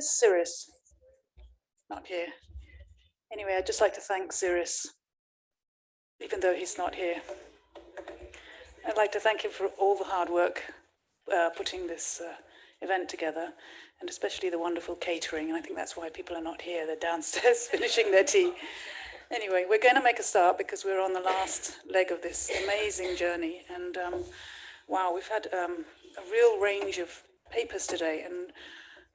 Where's Cyrus? Not here. Anyway, I'd just like to thank Cyrus, even though he's not here. I'd like to thank him for all the hard work uh, putting this uh, event together, and especially the wonderful catering. And I think that's why people are not here. They're downstairs finishing their tea. Anyway, we're going to make a start because we're on the last leg of this amazing journey. And um, wow, we've had um, a real range of papers today. And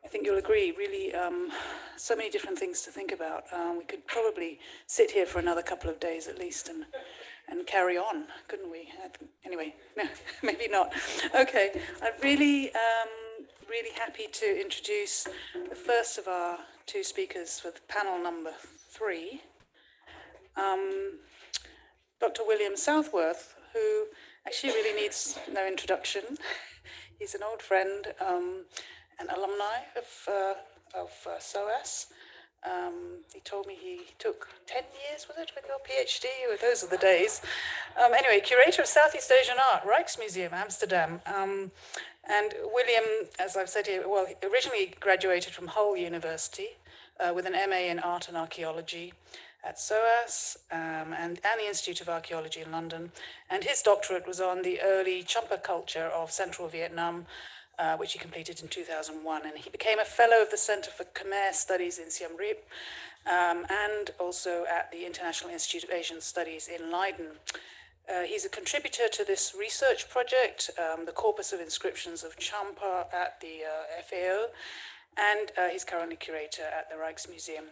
I think you'll agree, really, um, so many different things to think about. Um, we could probably sit here for another couple of days at least and and carry on, couldn't we? Anyway, no, maybe not. Okay, I'm really, um, really happy to introduce the first of our two speakers for panel number three. Um, Dr. William Southworth, who actually really needs no introduction. He's an old friend, um, an alumni of, uh, of uh, SOAS. Um, he told me he took 10 years, was it, with your PhD? Those are the days. Um, anyway, curator of Southeast Asian art, Rijksmuseum, Amsterdam. Um, and William, as I've said here, well, he originally graduated from Hull University uh, with an MA in art and archaeology at SOAS um, and, and the Institute of Archaeology in London. And his doctorate was on the early Champa culture of central Vietnam, uh, which he completed in 2001. And he became a fellow of the Center for Khmer Studies in Siem Reap um, and also at the International Institute of Asian Studies in Leiden. Uh, he's a contributor to this research project, um, the Corpus of Inscriptions of Champa at the uh, EFEO, and uh, he's currently curator at the Rijksmuseum.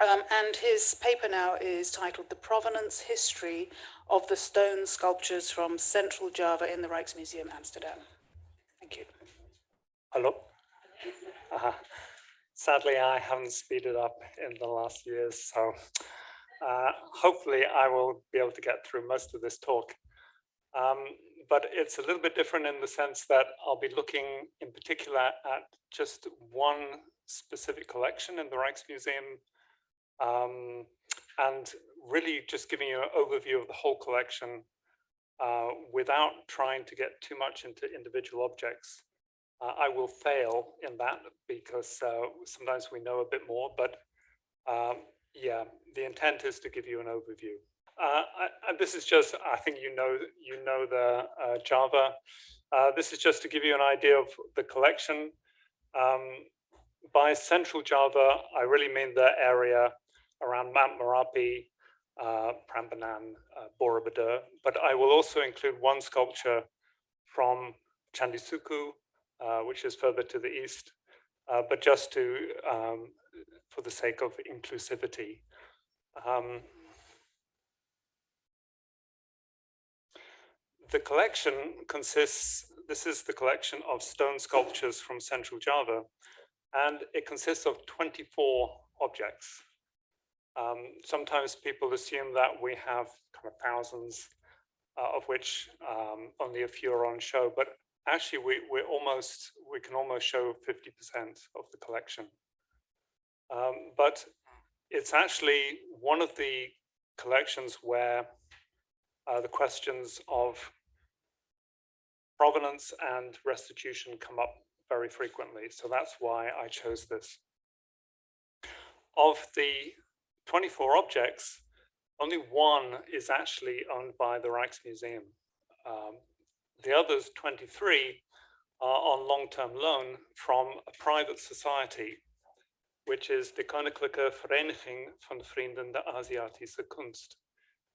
Um, and his paper now is titled The Provenance History of the Stone Sculptures from Central Java in the Rijksmuseum, Amsterdam. Hello. Uh, sadly, I haven't speeded up in the last years, so uh, hopefully I will be able to get through most of this talk. Um, but it's a little bit different in the sense that I'll be looking in particular at just one specific collection in the Rijksmuseum um, and really just giving you an overview of the whole collection uh, without trying to get too much into individual objects. Uh, I will fail in that because uh, sometimes we know a bit more, but um, yeah, the intent is to give you an overview. Uh, and this is just, I think you know, you know the uh, Java. Uh, this is just to give you an idea of the collection. Um, by central Java, I really mean the area around Mount Merapi, uh, Prambanan, Borobudur, but I will also include one sculpture from Candi Suku, uh, which is further to the east, uh, but just to, um, for the sake of inclusivity. Um, the collection consists, this is the collection of stone sculptures from Central Java, and it consists of 24 objects. Um, sometimes people assume that we have kind of thousands, uh, of which um, only a few are on show, but actually we, we're almost, we can almost show 50% of the collection. Um, but it's actually one of the collections where uh, the questions of provenance and restitution come up very frequently. So that's why I chose this. Of the 24 objects, only one is actually owned by the Rijksmuseum. Um, the others 23 are on long-term loan from a private society, which is the Koninklijke Vereniging van Vrienden der Aziatische Kunst,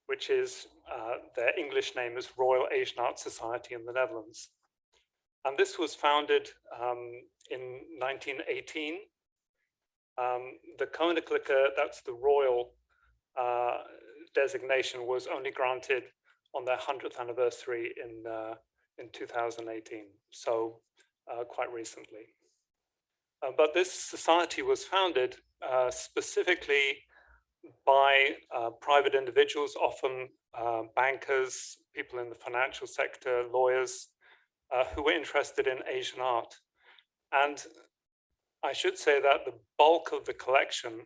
which is uh, their English name is Royal Asian Art Society in the Netherlands. And this was founded um, in 1918 um, the Koninklijke, that's the royal uh, designation, was only granted on their 100th anniversary in, uh, in 2018, so uh, quite recently. Uh, but this society was founded uh, specifically by uh, private individuals, often bankers, people in the financial sector, lawyers, who were interested in Asian art. And I should say that the bulk of the collection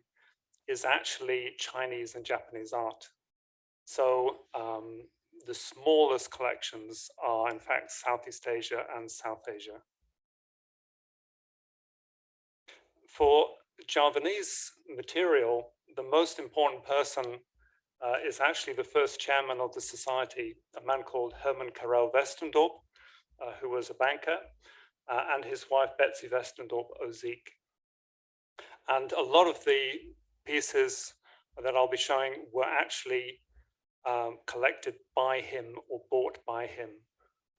is actually Chinese and Japanese art. So um, the smallest collections are in fact Southeast Asia and South Asia. for Javanese material, the most important person uh, is actually the first chairman of the society, a man called Herman Karel Westendorp, uh, who was a banker, uh, and his wife Betsy Westendorp Osieck. And a lot of the pieces that I'll be showing were actually um, collected by him or bought by him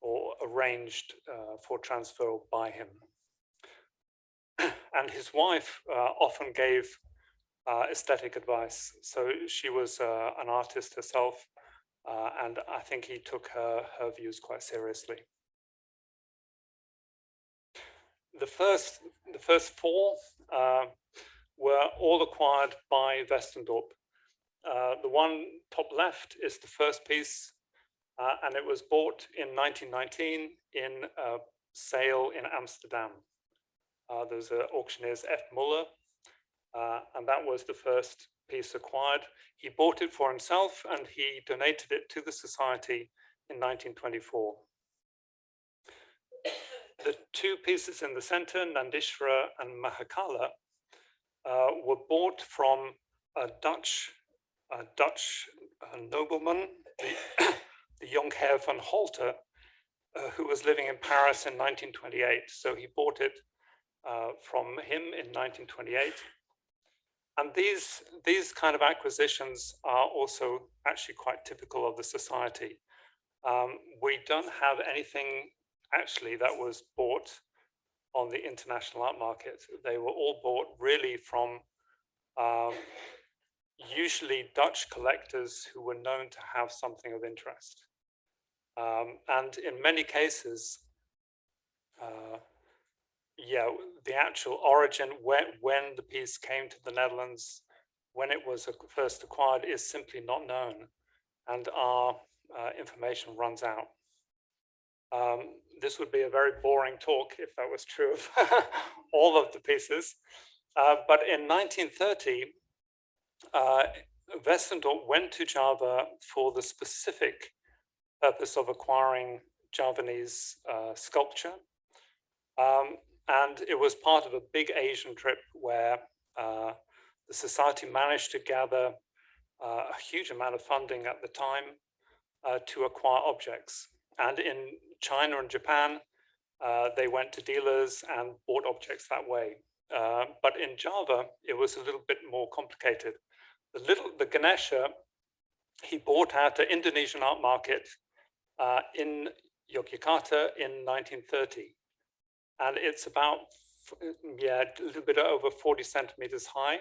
or arranged uh, for transfer by him. and his wife uh, often gave uh, aesthetic advice. So she was uh, an artist herself, uh, and I think he took her, her views quite seriously. The first, the first four uh, were all acquired by Westendorp. Uh, the one top left is the first piece, uh, and it was bought in 1919 in a sale in Amsterdam. Uh, there's an auctioneer's F. Muller, uh, and that was the first piece acquired. He bought it for himself and he donated it to the society in 1924. The two pieces in the center, Nandishvara and Mahakala, uh, were bought from a Dutch, a Dutch nobleman, the, the Jonkheer van Halter, uh, who was living in Paris in 1928. So he bought it uh, from him in 1928. And these, these kind of acquisitions are also actually quite typical of the society. Um, we don't have anything actually that was bought on the international art market. They were all bought really from um, usually Dutch collectors who were known to have something of interest. Um, and in many cases, uh, yeah, the actual origin, when, when the piece came to the Netherlands, when it was first acquired is simply not known and our uh, information runs out. Um, this would be a very boring talk if that was true of all of the pieces. Uh, but in 1930, uh, went to Java for the specific purpose of acquiring Javanese uh, sculpture. Um, and it was part of a big Asian trip where uh, the society managed to gather uh, a huge amount of funding at the time uh, to acquire objects. And in China and Japan, uh, they went to dealers and bought objects that way. Uh, but in Java, it was a little bit more complicated. The little, the Ganesha, he bought at an Indonesian art market uh, in Yogyakarta in 1930 and it's about, yeah, a little bit over 40 centimeters high.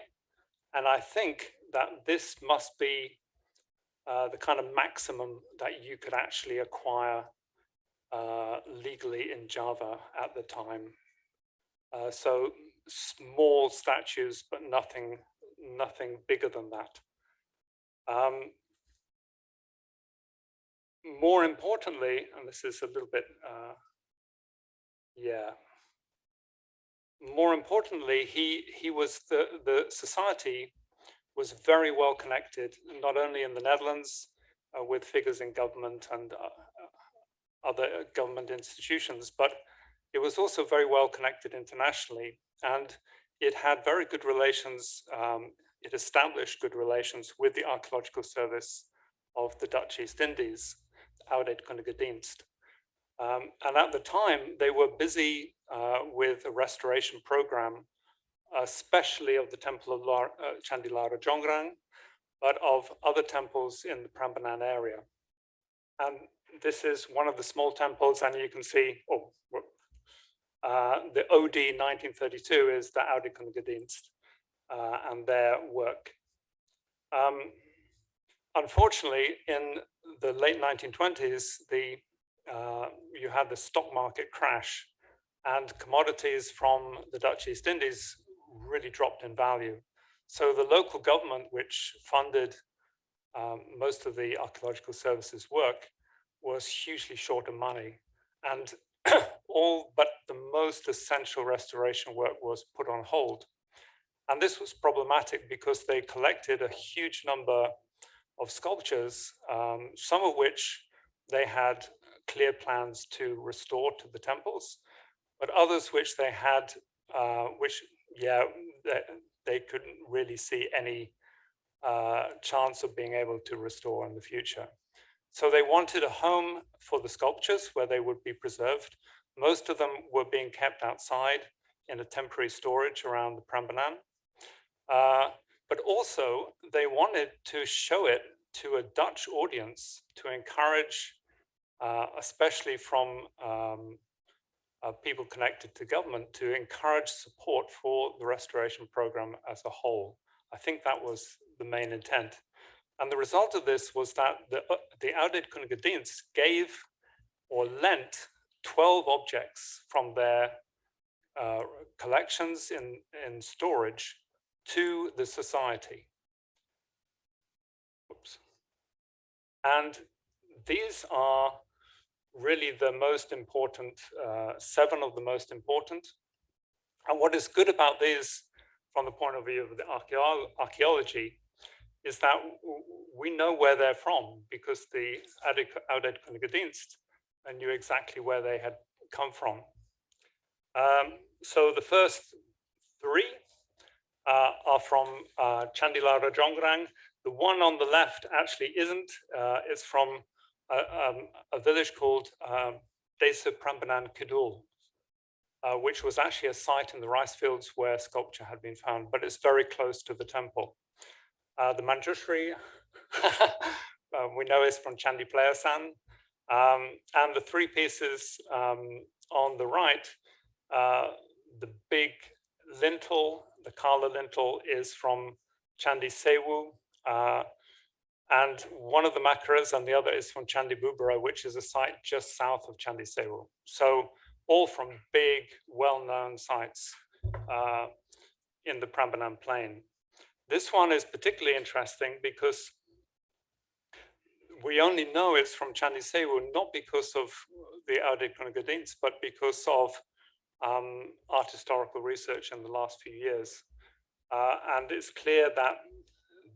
And I think that this must be uh, the kind of maximum that you could actually acquire uh, legally in Java at the time. Uh, so small statues, but nothing, nothing bigger than that. Um, more importantly, and this is a little bit uh, yeah. More importantly, he he was the the society was very well connected, not only in the Netherlands uh, with figures in government and uh, uh other government institutions, but it was also very well connected internationally, and it had very good relations. Um, it established good relations with the archaeological service of the Dutch East Indies, Oudheidkundige Dienst. Um, and at the time, they were busy uh, with a restoration program, especially of the temple of uh, Candi-Lara Jonggrang, but of other temples in the Prambanan area. And this is one of the small temples, and you can see, oh, uh, the OD 1932 is the Oudheidkundige uh, and their work. Um, unfortunately, in the late 1920s, the uh, you had the stock market crash and commodities from the Dutch East Indies really dropped in value. So the local government, which funded um, most of the archaeological services work, was hugely short of money. And all but the most essential restoration work was put on hold. And this was problematic because they collected a huge number of sculptures, um, some of which they had clear plans to restore to the temples, but others which they had, uh, which, yeah, they, they couldn't really see any uh, chance of being able to restore in the future. So they wanted a home for the sculptures where they would be preserved. Most of them were being kept outside in a temporary storage around the Prambanan. Uh, but also they wanted to show it to a Dutch audience to encourage, uh, especially from um, uh, people connected to government, to encourage support for the restoration program as a whole. I think that was the main intent. And the result of this was that the, uh, the Oudheidkundige Dienst gave or lent 12 objects from their uh, collections in, in storage to the society. Oops. And these are really the most important, uh, seven of the most important. And what is good about these from the point of view of the archaeology is that we know where they're from because the Oudheidkundige Dienst knew exactly where they had come from. Um, so the first three uh, are from uh, Candi Lara Jonggrang. The one on the left actually isn't. Uh, it's from a, um, a village called um, Desa Prambanan Kidul, uh, which was actually a site in the rice fields where sculpture had been found, but it's very close to the temple. Uh, the Manjushri, uh, we know is from Chandi Plaosan, um, and the three pieces um, on the right, uh, the big lintel, the Kala lintel is from Chandi Sewu, uh, and one of the Makaras and the other is from Chandi Bubrah, which is a site just south of Chandi Sewu. So all from big, well-known sites uh, in the Prambanan plain. This one is particularly interesting because we only know it's from Chandi Sewu, not because of the Oudheidkundige Dienst, but because of um, art historical research in the last few years. Uh, and it's clear that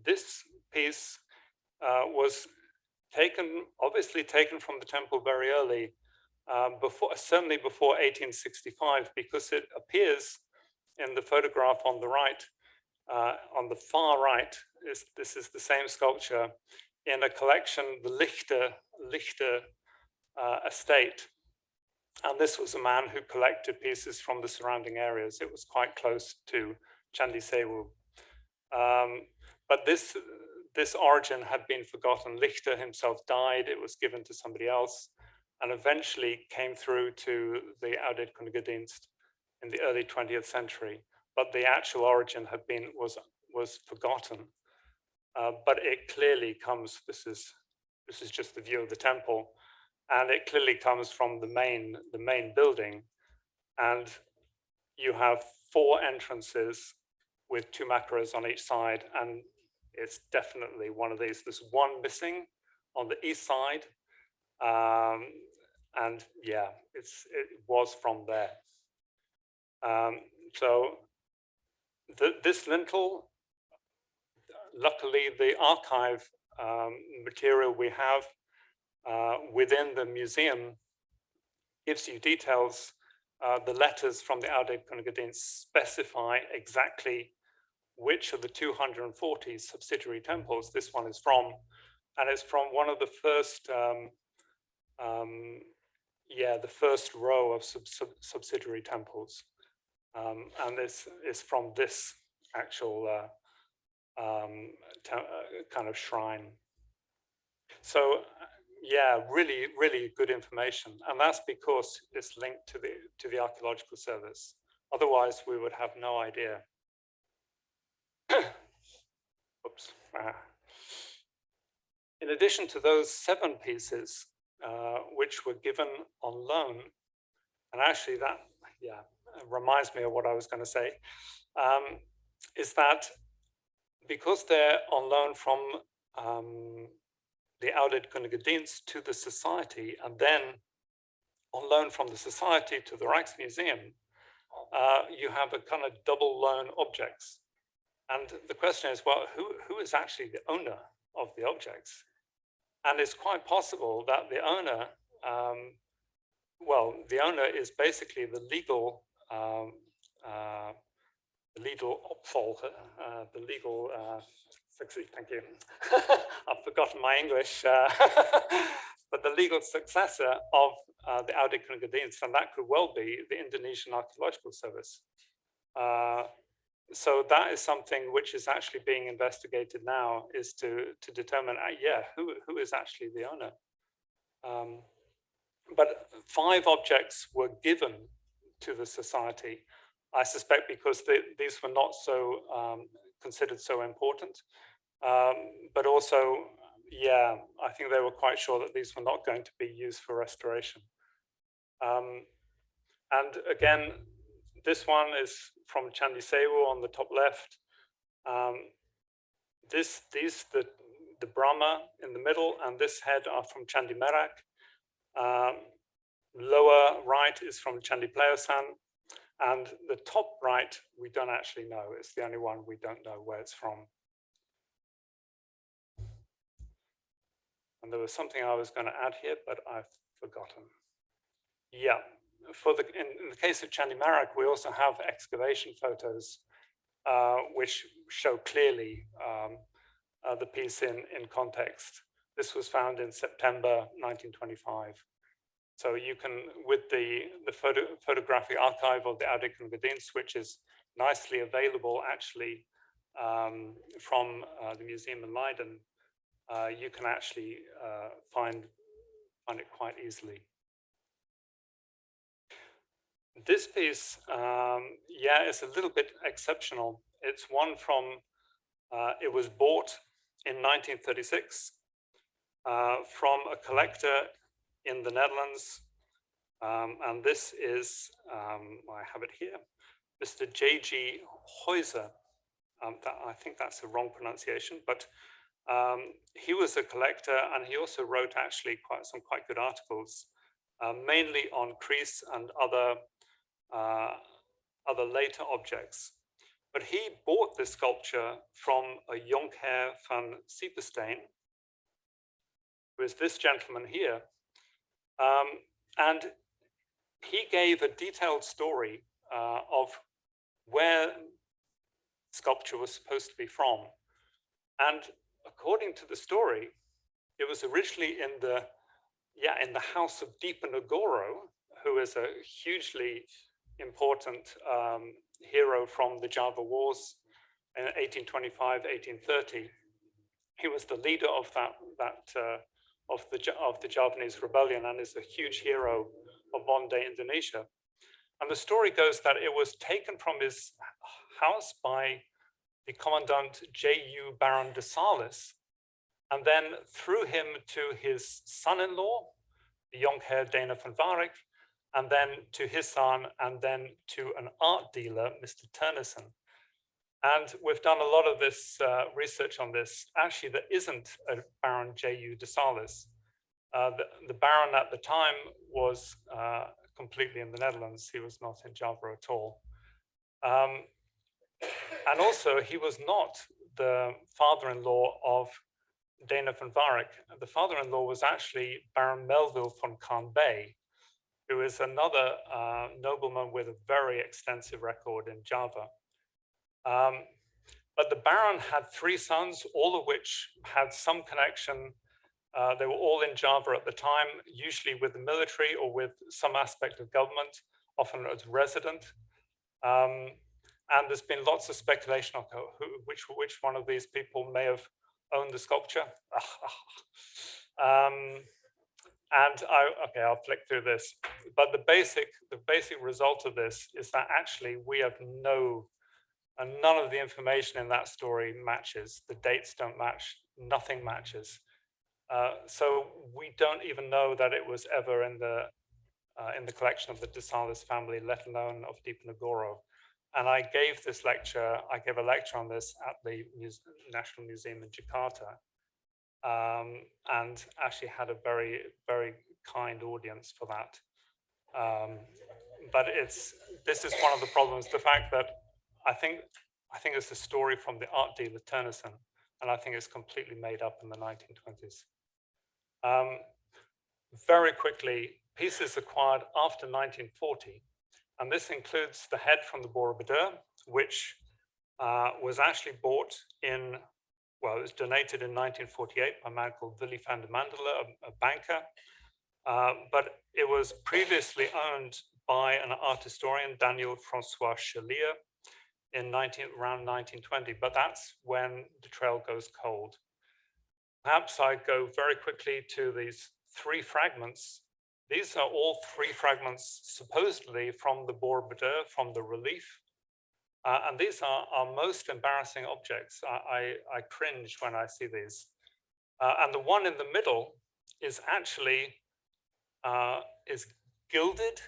this piece uh, was taken, obviously taken from the temple very early, um, before certainly before 1865, because it appears in the photograph on the right, uh, on the far right, is, this is the same sculpture in a collection, the Lichter, Lichter uh, estate. And this was a man who collected pieces from the surrounding areas. It was quite close to Chandi Sewu. Um, but this this origin had been forgotten. Lichter himself died, it was given to somebody else, and eventually came through to the Oudheidkundige Dienst in the early 20th century. But the actual origin had been was was forgotten. Uh, but it clearly comes, this is this is just the view of the temple, and it clearly comes from the main the main building. And you have four entrances with two makaras on each side and it's definitely one of these. There's one missing on the east side. Um, and yeah, it's it was from there. Um, so the, this lintel, luckily the archive um, material we have uh, within the museum gives you details. Uh, the letters from the Oudheidkundige Dienst specify exactly which of the 240 subsidiary temples this one is from. And it's from one of the first, um, um, yeah, the first row of sub sub subsidiary temples. Um, and this is from this actual uh, um, uh, kind of shrine. So yeah, really, really good information. And that's because it's linked to the to the archaeological service. Otherwise, we would have no idea. Oops. Ah. In addition to those seven pieces, uh, which were given on loan, and actually that, yeah, reminds me of what I was going to say, um, is that because they're on loan from um, the Oudheidkundige Dienst to the society, and then on loan from the society to the Rijksmuseum, uh, you have a kind of double loan objects. And the question is, well, who, who is actually the owner of the objects? And it's quite possible that the owner, um, well, the owner is basically the legal, legal opfol, uh, the legal, uh, succeed, thank you. I've forgotten my English, uh, but the legal successor of uh, the Audit Gadins, and that could well be the Indonesian Archaeological Service. Uh, so that is something which is actually being investigated now is to to determine uh, yeah who who is actually the owner um, but five objects were given to the society i suspect because they, these were not so um, considered so important um, but also yeah i think they were quite sure that these were not going to be used for restoration um, and again this one is from Candi Sewu on the top left. Um, this, these, the, the Brahma in the middle and this head are from Candi Merak. Um, lower right is from Candi Plaosan. And the top right, we don't actually know. It's the only one we don't know where it's from. And there was something I was going to add here, but I've forgotten. Yeah, for the in, in, the case of Candi Merak, we also have excavation photos uh, which show clearly um, uh, the piece in, in context. This was found in September 1925. So you can, with the, the photo, photographic archive of the Oudheidkundige Dienst, which is nicely available actually um, from uh, the museum in Leiden, uh, you can actually uh, find, find it quite easily. This piece, um, yeah, is a little bit exceptional. It's one from, uh, it was bought in 1936 uh, from a collector in the Netherlands. Um, and this is, um, I have it here, Mr. J.G. Huyser. Um, that, I think that's the wrong pronunciation, but um, he was a collector and he also wrote actually quite some quite good articles, uh, mainly on Kreis and other uh, other later objects. But he bought this sculpture from a Jonkheer van Siepenstein, who is this gentleman here. Um, and he gave a detailed story uh, of where sculpture was supposed to be from. And according to the story, it was originally in the yeah in the house of Diponegoro, who is a hugely important um, hero from the Java Wars in 1825, 1830. He was the leader of that, that uh, of, the, of the Javanese rebellion and is a huge hero of modern day Indonesia. And the story goes that it was taken from his house by the commandant J.U. Baron de Salis, and then through him to his son-in-law, the Jonkheer Dana van Varik, and then to his son, and then to an art dealer, Mr. Turnison. And we've done a lot of this uh, research on this. Actually, there isn't a Baron J.U. de Salis. Uh, the, the, Baron at the time was uh, completely in the Netherlands. He was not in Java at all. Um, and also, he was not the father-in-law of Dana van Varik. The father-in-law was actually Baron Melvill van Carnbee, who is another uh, nobleman with a very extensive record in Java. Um, but the Baron had three sons, all of which had some connection. Uh, they were all in Java at the time, usually with the military or with some aspect of government, often as resident. Um, and there's been lots of speculation on who, which, which one of these people may have owned the sculpture. um, and I, okay, I'll flick through this. But the basic, the basic result of this is that actually we have no, and none of the information in that story matches. The dates don't match, nothing matches. Uh, so we don't even know that it was ever in the uh, in the collection of the De Salis family, let alone of Diponegoro. And I gave this lecture, I gave a lecture on this at the Muse National Museum in Jakarta um, and actually had a very, very kind audience for that. Um, but it's this is one of the problems, the fact that I think I think it's a story from the art dealer Turnison, and I think it's completely made up in the 1920s. Um, very quickly, pieces acquired after 1940, and this includes the head from the Borobudur, which uh, was actually bought in, well, it was donated in 1948 by a man called Willy van der Mandela, a, a banker. Uh, but it was previously owned by an art historian, Daniel Francois Chalier, in 19, around 1920, but that's when the trail goes cold. Perhaps I go very quickly to these three fragments. These are all three fragments supposedly from the Borobudur, from the relief. Uh, and these are our most embarrassing objects. I, I, I cringe when I see these. Uh, and the one in the middle is actually uh, is gilded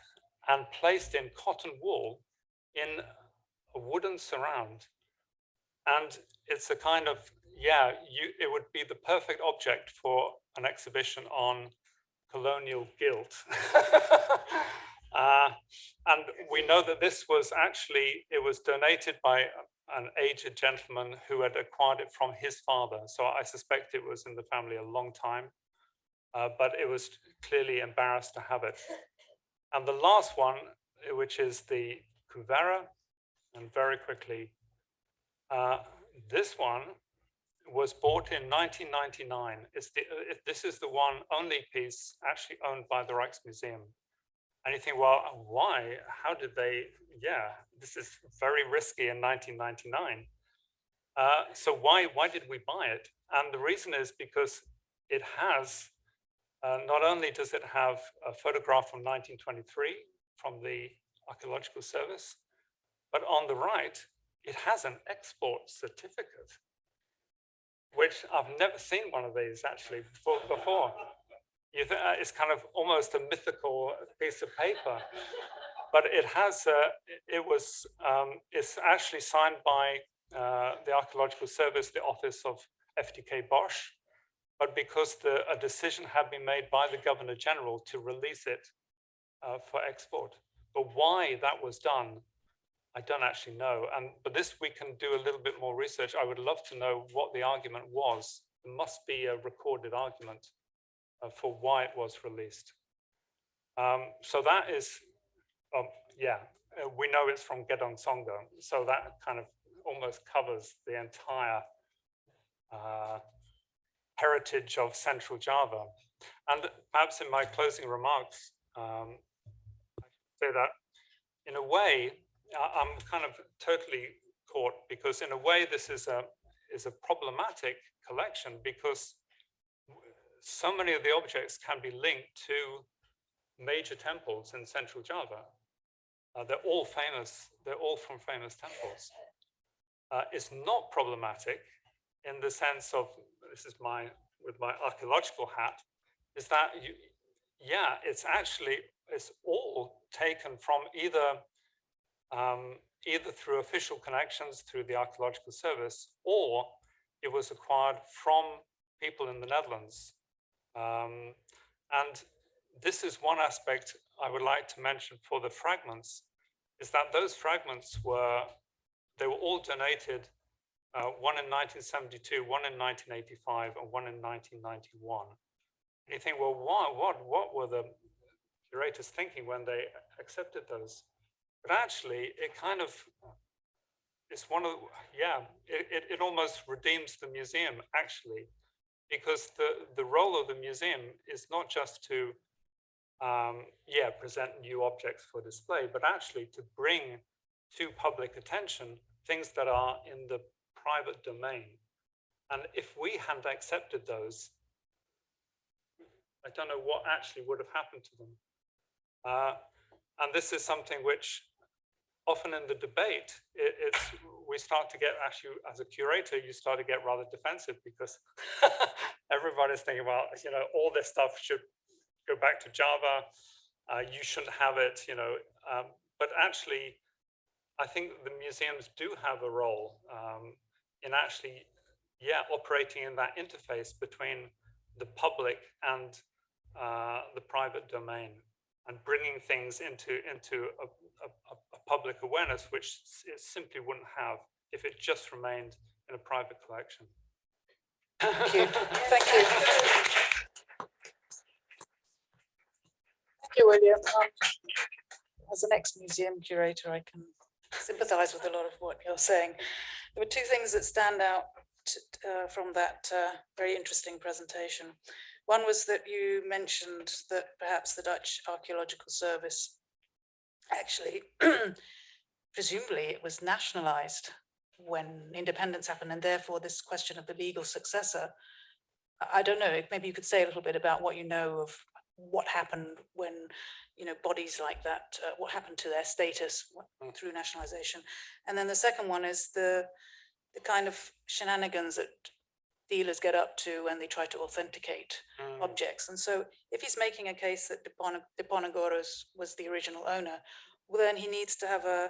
and placed in cotton wool in a wooden surround. And it's a kind of, yeah, you, it would be the perfect object for an exhibition on colonial guilt. uh, and we know that this was actually, it was donated by an aged gentleman who had acquired it from his father. So I suspect it was in the family a long time, uh, but it was clearly embarrassed to have it. And the last one, which is the Kuvera, and very quickly, uh, this one was bought in 1999. It's the, uh, this is the one only piece actually owned by the Rijksmuseum. And you think, well, why? How did they? Yeah, this is very risky in 1999. Uh, so why why did we buy it? And the reason is because it has uh, not only does it have a photograph from 1923 from the Archaeological Service, but on the right, it has an export certificate, which I've never seen one of these actually before. uh, it's kind of almost a mythical piece of paper, but it has, uh, it was, um, it's actually signed by uh, the Archaeological Service, the office of FDK Bosch, but because the, a decision had been made by the Governor General to release it uh, for export. But why that was done I don't actually know. And but this we can do a little bit more research. I would love to know what the argument was. There must be a recorded argument uh, for why it was released. Um, so that is, um, yeah, uh, we know it's from Gedong Songo. So that kind of almost covers the entire uh, heritage of Central Java. And perhaps in my closing remarks, um, I say that in a way, I'm kind of totally caught because in a way this is a is a problematic collection because so many of the objects can be linked to major temples in central Java. Uh, they're all famous, they're all from famous temples. Uh, it's not problematic in the sense of, this is my, with my archaeological hat, is that you, yeah, it's actually, it's all taken from either um, either through official connections through the Archaeological Service, or it was acquired from people in the Netherlands. Um, and this is one aspect I would like to mention for the fragments, is that those fragments were, they were all donated, uh, one in 1972, one in 1985, and one in 1991. And you think, well, what, what, what were the curators thinking when they accepted those? But actually, it kind of, it's one of, yeah, it, it, it almost redeems the museum actually, because the, the role of the museum is not just to, um, yeah, present new objects for display, but actually to bring to public attention things that are in the private domain. And if we hadn't accepted those, I don't know what actually would have happened to them. Uh, and this is something which often in the debate, it, it's we start to get actually as a curator, you start to get rather defensive because everybody's thinking, well, you know, all this stuff should go back to Java. Uh, you shouldn't have it, you know. Um, but actually, I think the museums do have a role um, in actually, yeah, operating in that interface between the public and uh, the private domain and bringing things into into a, a, a, public awareness, which it simply wouldn't have if it just remained in a private collection. Thank you. Thank you. Thank you, William. Um, as an ex-museum curator, I can sympathize with a lot of what you're saying. There were two things that stand out uh, from that uh, very interesting presentation. One was that you mentioned that perhaps the Dutch Archaeological Service actually, presumably it was nationalized when independence happened and therefore this question of the legal successor. I- don't know, maybe you could say a little bit about what you know of what happened when, you know, bodies like that, uh, what happened to their status Mm. through nationalization. And then the second one is the, the kind of shenanigans that dealers get up to when they try to authenticate Mm, objects. And so if he's making a case that Deponegoros was the original owner, well, then he needs to have a,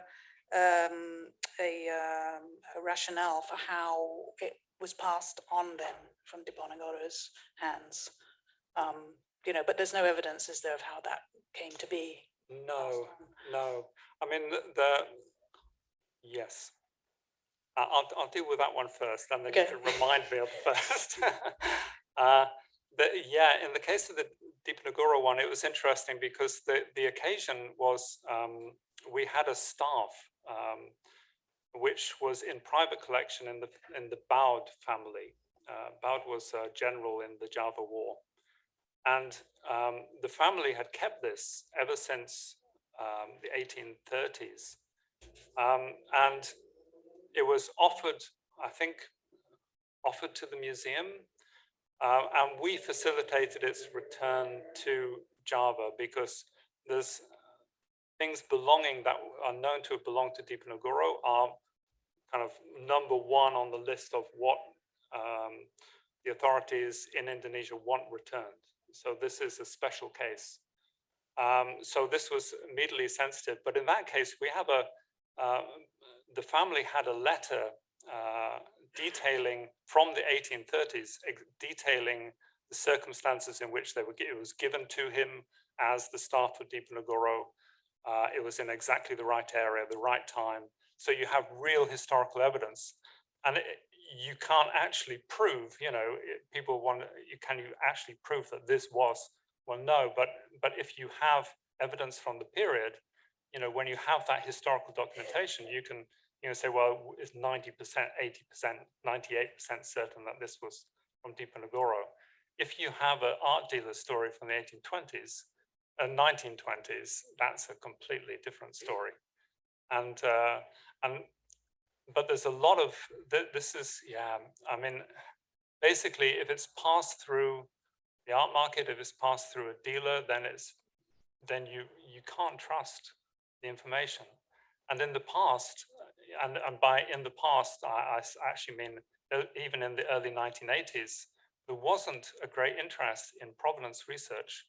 um, a, um, a rationale for how it was passed on then from Diponegoro's hands. Um, you know, but there's no evidence, is there, of how that came to be? No, no. I mean, the- the, yes. I- I'll, I'll deal with that one first, then they Okay. can remind me of the first. Uh, But yeah, in the case of the Diponegoro one, it was interesting because the, the occasion was, um, we had a staff um, which was in private collection in the, in the Baud family. Uh, Baud was a general in the Java War. And um, the family had kept this ever since um, the 1830s. Um, and it was offered, I think, offered to the museum. Uh, and we facilitated its return to Java because there's things belonging that are known to have belonged to Diponegoro are kind of number one on the list of what um, the authorities in Indonesia want returned. So this is a special case. Um, so this was immediately sensitive, but in that case, we have a, uh, the family had a letter uh, detailing from the 1830s, detailing the circumstances in which they were, it was given to him as the staff of Diponegoro. Uh, it was in exactly the right area, the right time. So you have real historical evidence. And it, you can't actually prove, you know, people want, you can you actually prove that this was, well, no, but, but if you have evidence from the period, you know, when you have that historical documentation, you can, you know, say, well, it's 90%, 80%, 98% certain that this was from Diponegoro. If you have an art dealer story from the 1820s and 1920s, that's a completely different story. And, uh, and, but there's a lot of, th- this is, yeah, I mean, basically, if it's passed through the art market, if it's passed through a dealer, then it's, then you, you can't trust the information. And in the past, and, and by in the past, I actually mean uh, even in the early 1980s, there wasn't a great interest in provenance research.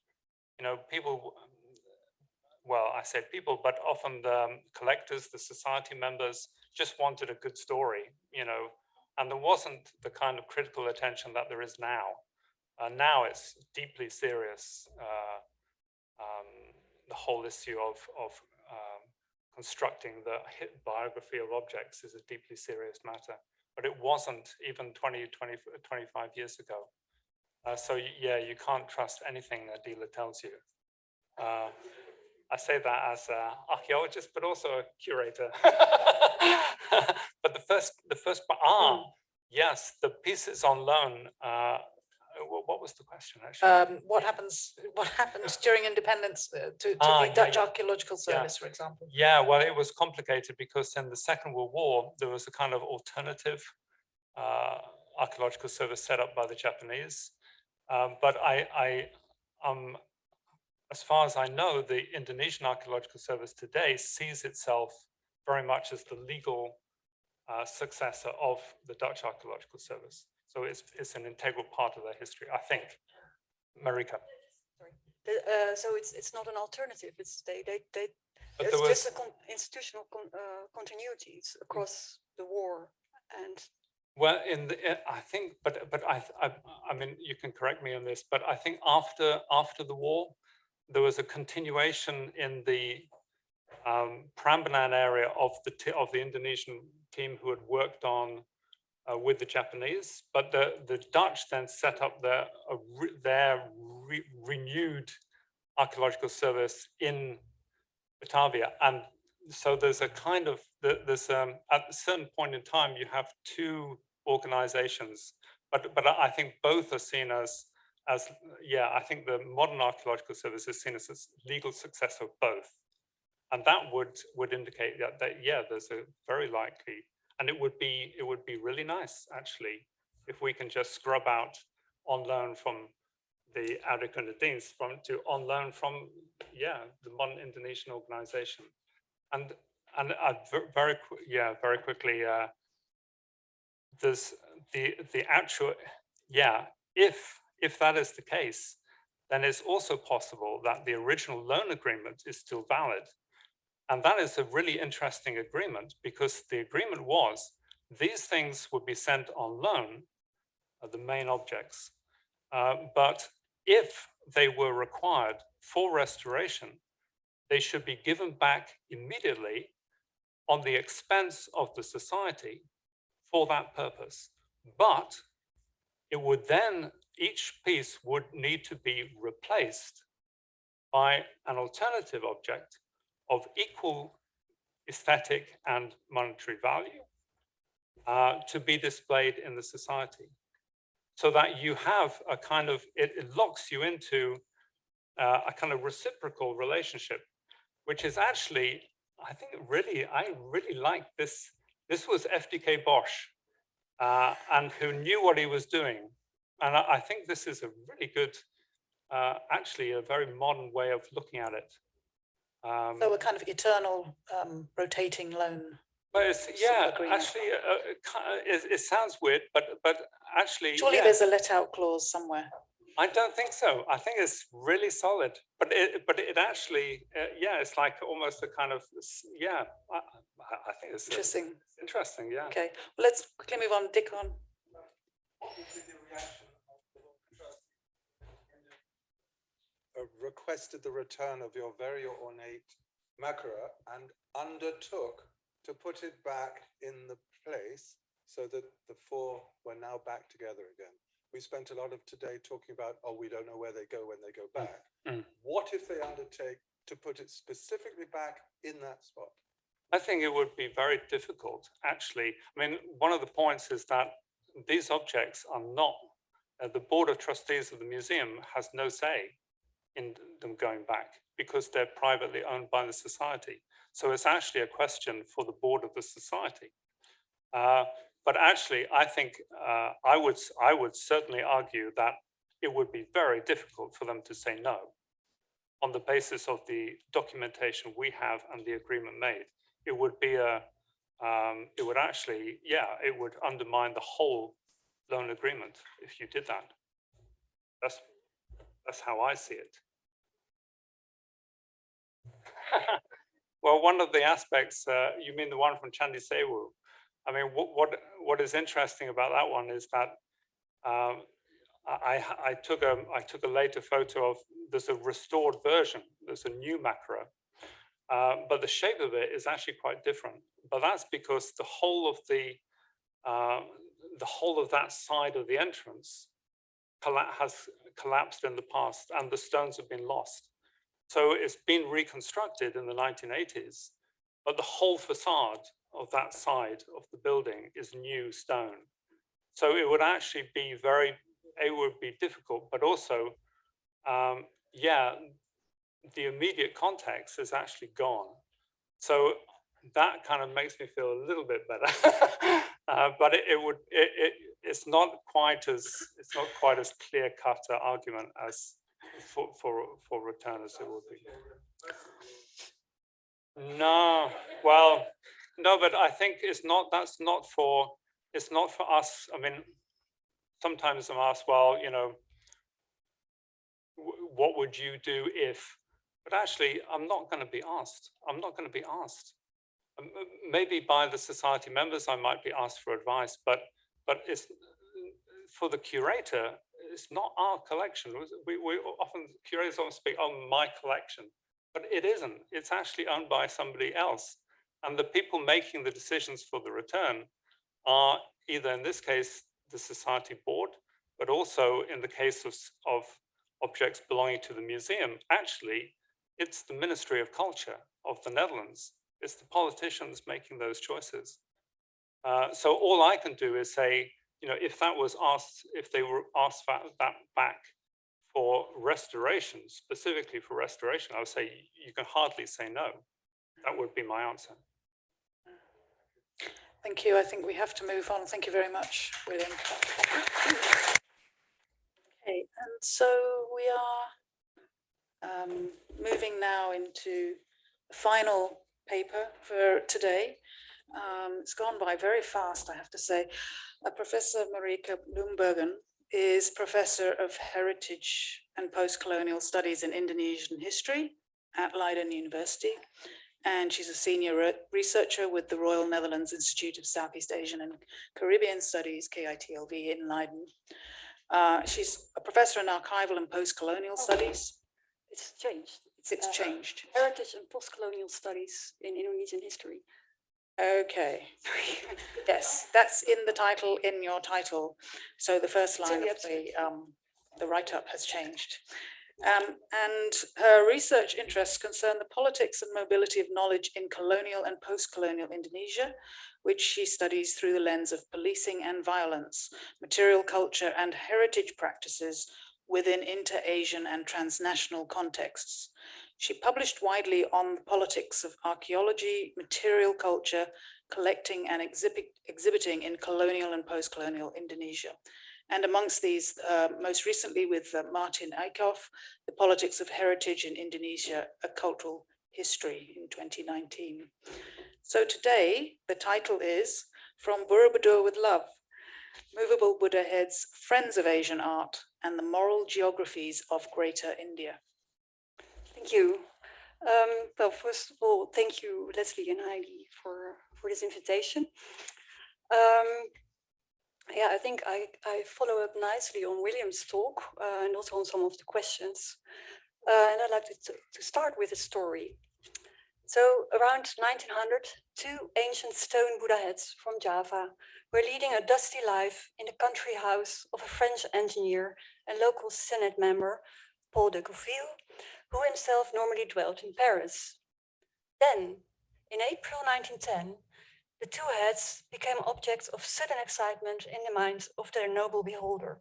You know, people, well, I said people, but often the um, collectors, the society members just wanted a good story, you know, and there wasn't the kind of critical attention that there is now. Uh, now it's deeply serious. Uh, um, the whole issue of, of constructing the biography of objects is a deeply serious matter, but it wasn't even 20, 20, 25 years ago. Uh, so yeah, you can't trust anything a dealer tells you. Uh, I say that as an archaeologist, but also a curator. but the first, the first, ah, yes, the pieces on loan. Uh, what, what was the question actually? Um, what happens, what happened during independence uh, to, to Ah, the yeah, Dutch yeah. Archaeological Yeah. Service, for example? Yeah, well, it was complicated because in the Second World War, there was a kind of alternative uh, archaeological service set up by the Japanese. Um, but I, I, um, as far as I know, the Indonesian Archaeological Service today sees itself very much as the legal uh, successor of the Dutch Archaeological Service. So it's, it's an integral part of their history, I think. Marika. Uh, so it's, it's not an alternative, it's, they, they, they, But it's was, just a con- institutional con- uh, continuities across the war and Well, in the, I think, but, but I, I, I mean, you can correct me on this, but I think after, after the war, there was a continuation in the um, Prambanan area of the, of the Indonesian team who had worked on uh, with the Japanese, but the, the Dutch then set up their, a re- their re- renewed archaeological service in Batavia. And so there's a kind of the, there's, um, at a certain point in time, you have two organizations, but, but I think both are seen as, as, yeah, I think the modern archaeological service is seen as a legal successor of both. And that would, would indicate that, that, yeah, there's a very likely, and it would be, it would be really nice, actually, if we can just scrub out on loan from the Adequate from to on loan from, yeah, the modern Indonesian organization. And, and I very, yeah, very quickly, uh, there's the, the actual, yeah, if, if that is the case, then it's also possible that the original loan agreement is still valid. And that is a really interesting agreement because the agreement was these things would be sent on loan, uh, the main objects. Uh, but if they were required for restoration, they should be given back immediately on the expense of the society for that purpose. But it would then, each piece would need to be replaced by an alternative object of equal aesthetic and monetary value uh, to be displayed in the society. So that you have a kind of, it, it locks you into uh, a kind of reciprocal relationship, which is actually, I think really, I really like this. This was FDK Bosch uh, and who knew what he was doing. And I, I think this is a really good, uh, actually a very modern way of looking at it. Um, So a kind of eternal um, rotating loan. but it's, yeah, actually, uh, uh, it, it sounds weird, but but actually, Surely yeah, there's a let out clause somewhere. I don't think so. I think it's really solid. But it, but it actually, uh, yeah, it's like almost a kind of, yeah. I, I I think it's uh, Interesting. interesting. Yeah. Okay, well, let's quickly move on. Dick on. uh, requested the return of your very ornate Makara and undertook to put it back in the place so that the four were now back together again. We spent a lot of today talking about, oh, we don't know where they go when they go back. Mm. What if they undertake to put it specifically back in that spot? I think it would be very difficult, actually. I mean, one of the points is that these objects are not, uh, the Board of Trustees of the museum has no say in them going back because they're privately owned by the society. So it's actually a question for the board of the society. Uh, but actually, I think uh, I would I would certainly argue that it would be very difficult for them to say no on the basis of the documentation we have and the agreement made. It would be a um, it would actually yeah it would undermine the whole loan agreement if you did that. That's that's how I see it. well, one of the aspects, uh, you mean the one from Chandi Sewu? I mean, what, what, what is interesting about that one is that um, I, I- took a, I took a later photo of, there's a restored version, there's a new makara. Uh, but the shape of it is actually quite different. But that's because the whole of the, uh, the whole of that side of the entrance has collapsed in the past and the stones have been lost. So it's been reconstructed in the 1980s, but the whole facade of that side of the building is new stone. So it would actually be very, it would be difficult, but also, um, yeah, the immediate context is actually gone. So that kind of makes me feel a little bit better. uh, but it, it would, it, it, it's not quite as, it's not quite as clear cut a argument as for, for, for return as it would be. No, well, no, but I think it's not, that's not for, it's not for us. I mean, sometimes I'm asked, well, you know, what would you do if, but actually, I'm not going to be asked. I'm not going to be asked. Maybe by the society members, I might be asked for advice, but, but it's for the curator, it's not our collection. We, we often, curators often speak, oh, my collection, but it isn't. It's actually owned by somebody else. And the people making the decisions for the return are either in this case, the society board, but also in the case of, of objects belonging to the museum, actually, it's the Ministry of Culture of the Netherlands It's the politicians making those choices. Uh, so all I can do is say, you know, if that was asked, if they were asked that, that back for restoration, specifically for restoration, I would say you can hardly say no. That would be my answer. Thank you. I think we have to move on. Thank you very much, William. Okay, and so we are um, moving now into the final paper for today. Um, it's gone by very fast, I have to say. Uh, Professor Marieke Bloembergen is Professor of Heritage and Post-Colonial Studies in Indonesian History at Leiden University and she's a senior re- researcher with the Royal Netherlands Institute of Southeast Asian and Caribbean Studies, KITLV in Leiden. Uh, she's a professor in archival and post-colonial studies. It's changed. It's uh, changed. Heritage and post-colonial studies in Indonesian history. Okay, yes, that's in the title, in your title. So the first line the of the, um, the write-up has changed. Um, and her research interests concern the politics and mobility of knowledge in colonial and post-colonial Indonesia, which she studies through the lens of policing and violence, material culture and heritage practices within inter-Asian and transnational contexts. She published widely on the politics of archaeology, material culture, collecting and exhibit, exhibiting in colonial and post-colonial Indonesia. And amongst these, uh, most recently with uh, Martijn Eickhoff, The Politics of Heritage in Indonesia, A Cultural History in 2019. So today, the title is From Borobudur with Love, Movable Buddha Heads, Friends of Asian Art, and the Moral Geographies of Greater India. Thank you. Um, well, first of all, thank you, Leslie and Heidi, for, for this invitation. Um, yeah, I think I, I follow up nicely on William's talk uh, and also on some of the questions. Uh, and I'd like to, to start with a story. So around 1900, two ancient stone Buddha heads from Java were leading a dusty life in the country house of a French engineer and local Senate member, Paul de Gouville, who himself normally dwelt in Paris. Then, in April 1910, the two heads became objects of sudden excitement in the minds of their noble beholder.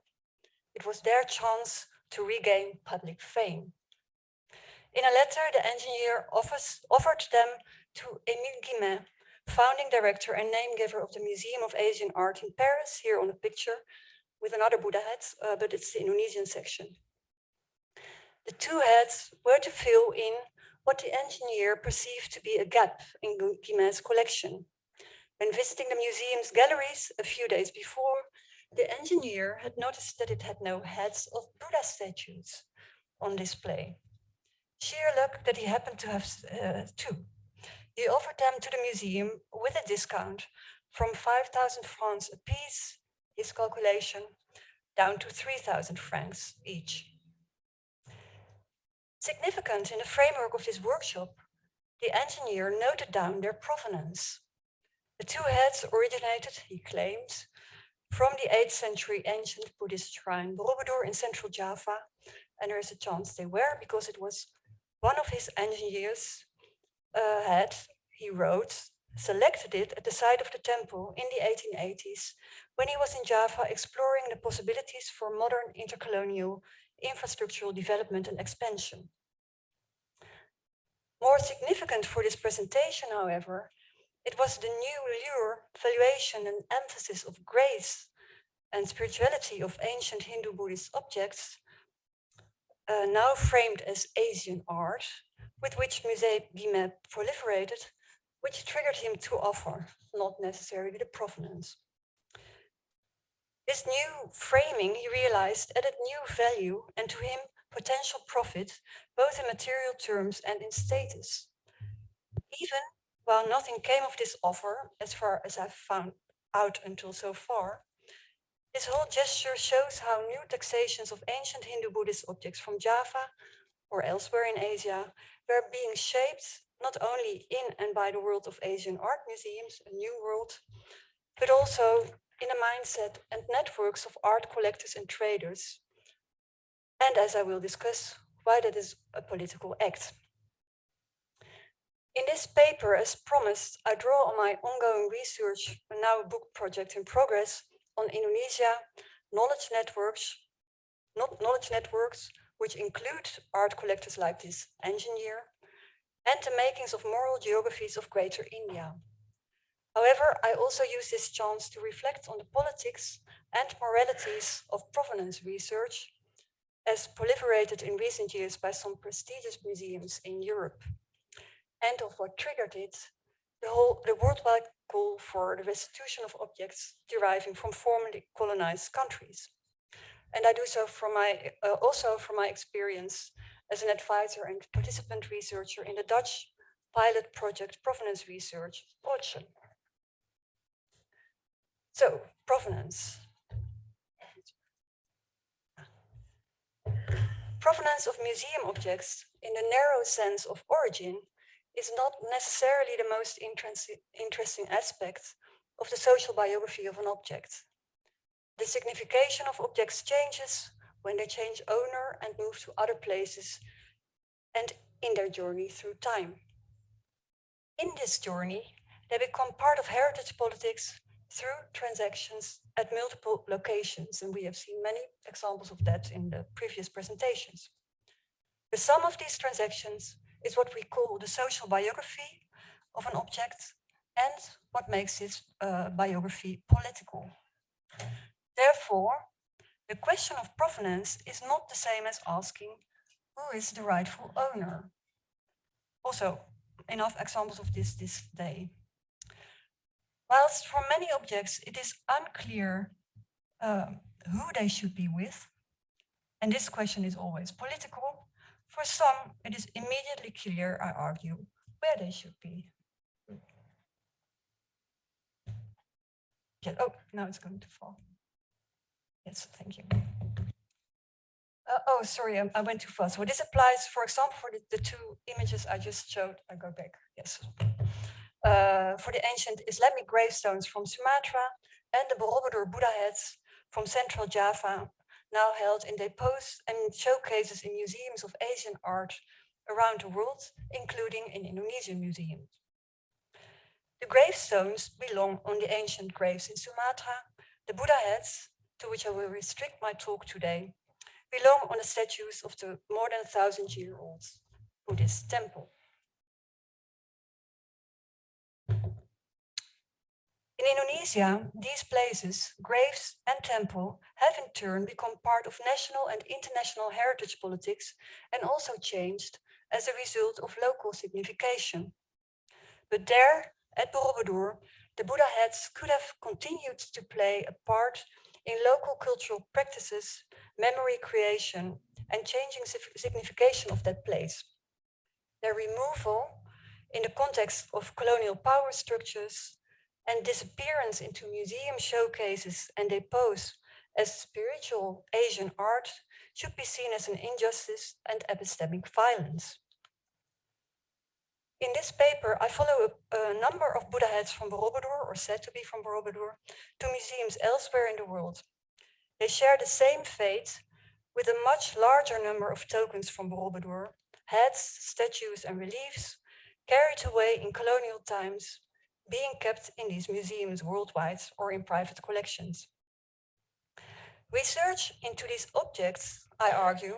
It was their chance to regain public fame. In a letter, the engineer offers, offered them to Émile Guimet, founding director and name giver of the Museum of Asian Art in Paris, here on the picture, with another Buddha head, uh, but it's the Indonesian section. The two heads were to fill in what the engineer perceived to be a gap in Guimet's collection. When visiting the museum's galleries a few days before, the engineer had noticed that it had no heads of Buddha statues on display. Sheer luck that he happened to have uh, two. He offered them to the museum with a discount from 5,000 francs apiece, his calculation, down to 3,000 francs each. Significant in the framework of this workshop, the engineer noted down their provenance. The two heads originated, he claims, from the 8th century ancient Buddhist shrine Borobudur in central Java. And there is a chance they were because it was one of his engineers uh, had, he wrote, selected it at the site of the temple in the 1880s when he was in Java exploring the possibilities for modern intercolonial infrastructural development and expansion. More significant for this presentation, however, it was the new lure, valuation and emphasis of grace and spirituality of ancient Hindu Buddhist objects, uh, now framed as Asian art, with which Musée Guimet proliferated, which triggered him to offer, not necessarily the provenance. This new framing, he realized, added new value and to him potential profit, both in material terms and in status. Even while nothing came of this offer, as far as I've found out until so far, this whole gesture shows how new taxations of ancient Hindu Buddhist objects from Java or elsewhere in Asia were being shaped not only in and by the world of Asian art museums, a new world, but also in a mindset and networks of art collectors and traders. And as I will discuss, why that is a political act. In this paper, as promised, I draw on my ongoing research, and now a book project in progress, on Indonesia, knowledge networks, not knowledge networks, which include art collectors like this engineer, and the makings of moral geographies of Greater India. However, I also use this chance to reflect on the politics and moralities of provenance research as proliferated in recent years by some prestigious museums in Europe and of what triggered it, the whole the worldwide call for the restitution of objects deriving from formerly colonized countries. And I do so from my uh, also from my experience as an advisor and participant researcher in the Dutch pilot project Provenance Research, Ocean. So, provenance. Provenance of museum objects in the narrow sense of origin is not necessarily the most interesting aspect of the social biography of an object. The signification of objects changes when they change owner and move to other places and in their journey through time. In this journey, they become part of heritage politics through transactions at multiple locations, and we have seen many examples of that in the previous presentations. The sum of these transactions is what we call the social biography of an object and what makes its uh, biography political. Therefore, the question of provenance is not the same as asking who is the rightful owner. Also, enough examples of this this day. Whilst for many objects it is unclear uh, who they should be with, and this question is always political, for some it is immediately clear, I argue, where they should be. Yeah, oh, now it's going to fall. Yes, thank you. Uh, oh, sorry, I, I, went too fast. So this applies, for example, for the, the two images I just showed. I go back, yes. Eh, For the ancient Islamic gravestones from Sumatra and the Borobudur Buddha heads from central Java, now held in depots and showcases in museums of Asian art around the world, including in Indonesian museums. The gravestones belong on the ancient graves in Sumatra. The Buddha heads, to which I will restrict my talk today, belong on the statues of the more than a thousand year old Buddhist temple. In Indonesia, these places, graves and temple, have in turn become part of national and international heritage politics and also changed as a result of local signification. But there, at Borobudur, the Buddha heads could have continued to play a part in local cultural practices, memory creation, and changing signification of that place. Their removal in the context of colonial power structures and disappearance into museum showcases and depots as spiritual Asian art should be seen as an injustice and epistemic violence. In this paper, I follow a, a, number of Buddha heads from Borobudur, or said to be from Borobudur, to museums elsewhere in the world. They share the same fate with a much larger number of tokens from Borobudur, heads, statues and reliefs, carried away in colonial times being kept in these museums worldwide or in private collections. Research into these objects, I argue,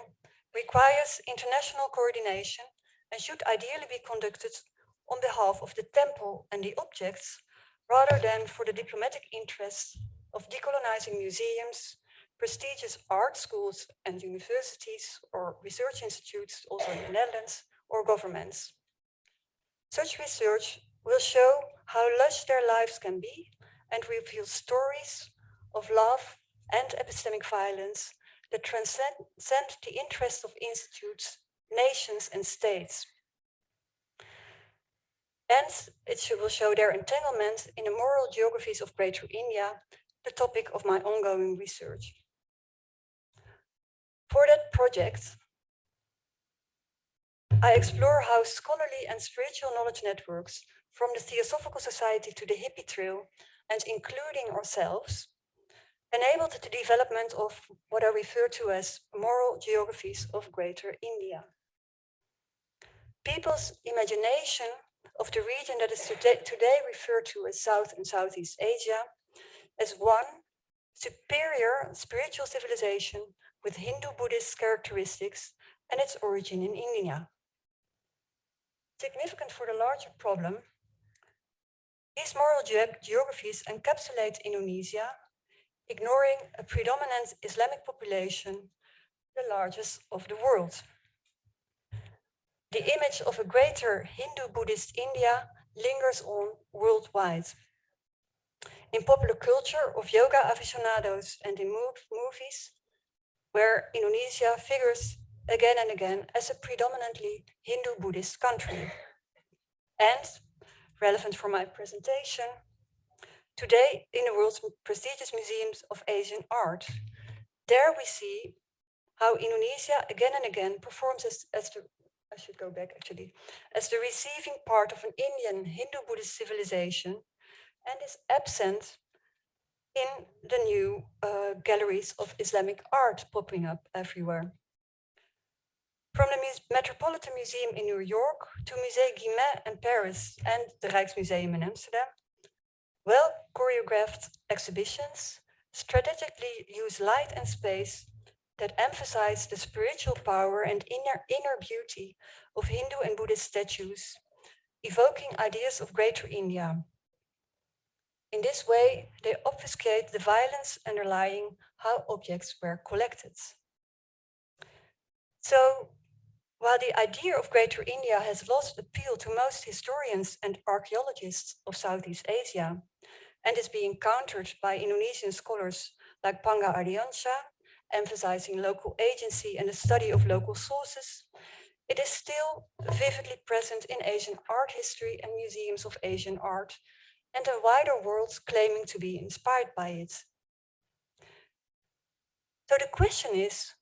requires international coordination and should ideally be conducted on behalf of the temple and the objects, rather than for the diplomatic interests of decolonizing museums, prestigious art schools and universities or research institutes, also in the Netherlands, or governments. Such research will show how lush their lives can be and reveal stories of love and epistemic violence that transcend the interests of institutes, nations and states. And it will show their entanglement in the moral geographies of Greater India, the topic of my ongoing research. For that project, I explore how scholarly and spiritual knowledge networks from the Theosophical Society to the hippie trail and including ourselves, enabled the development of what I refer to as moral geographies of Greater India. People's imagination of the region that is today, referred to as South and Southeast Asia as one superior spiritual civilization with Hindu-Buddhist characteristics and its origin in India. Significant for the larger problem, these moral ge- geographies encapsulate Indonesia, ignoring a predominant Islamic population, the largest of the world. The image of a greater Hindu-Buddhist India lingers on worldwide. In popular culture of yoga aficionados and in mov- movies, where Indonesia figures again and again as a predominantly Hindu-Buddhist country. And, relevant for my presentation, today in the world's prestigious museums of Asian art, there we see how Indonesia again and again performs as, as the, I should go back actually, as the receiving part of an Indian Hindu-Buddhist civilization and is absent in the new uh, galleries of Islamic art popping up everywhere. From the Metropolitan Museum in New York to Musée Guimet in Paris and the Rijksmuseum in Amsterdam, well choreographed exhibitions strategically use light and space that emphasize the spiritual power and inner, inner beauty of Hindu and Buddhist statues, evoking ideas of Greater India. In this way, they obfuscate the violence underlying how objects were collected. So, while the idea of Greater India has lost appeal to most historians and archaeologists of Southeast Asia, and is being countered by Indonesian scholars like Panga Ardiansha, emphasizing local agency and the study of local sources, it is still vividly present in Asian art history and museums of Asian art, and the wider world claiming to be inspired by it. So the question is,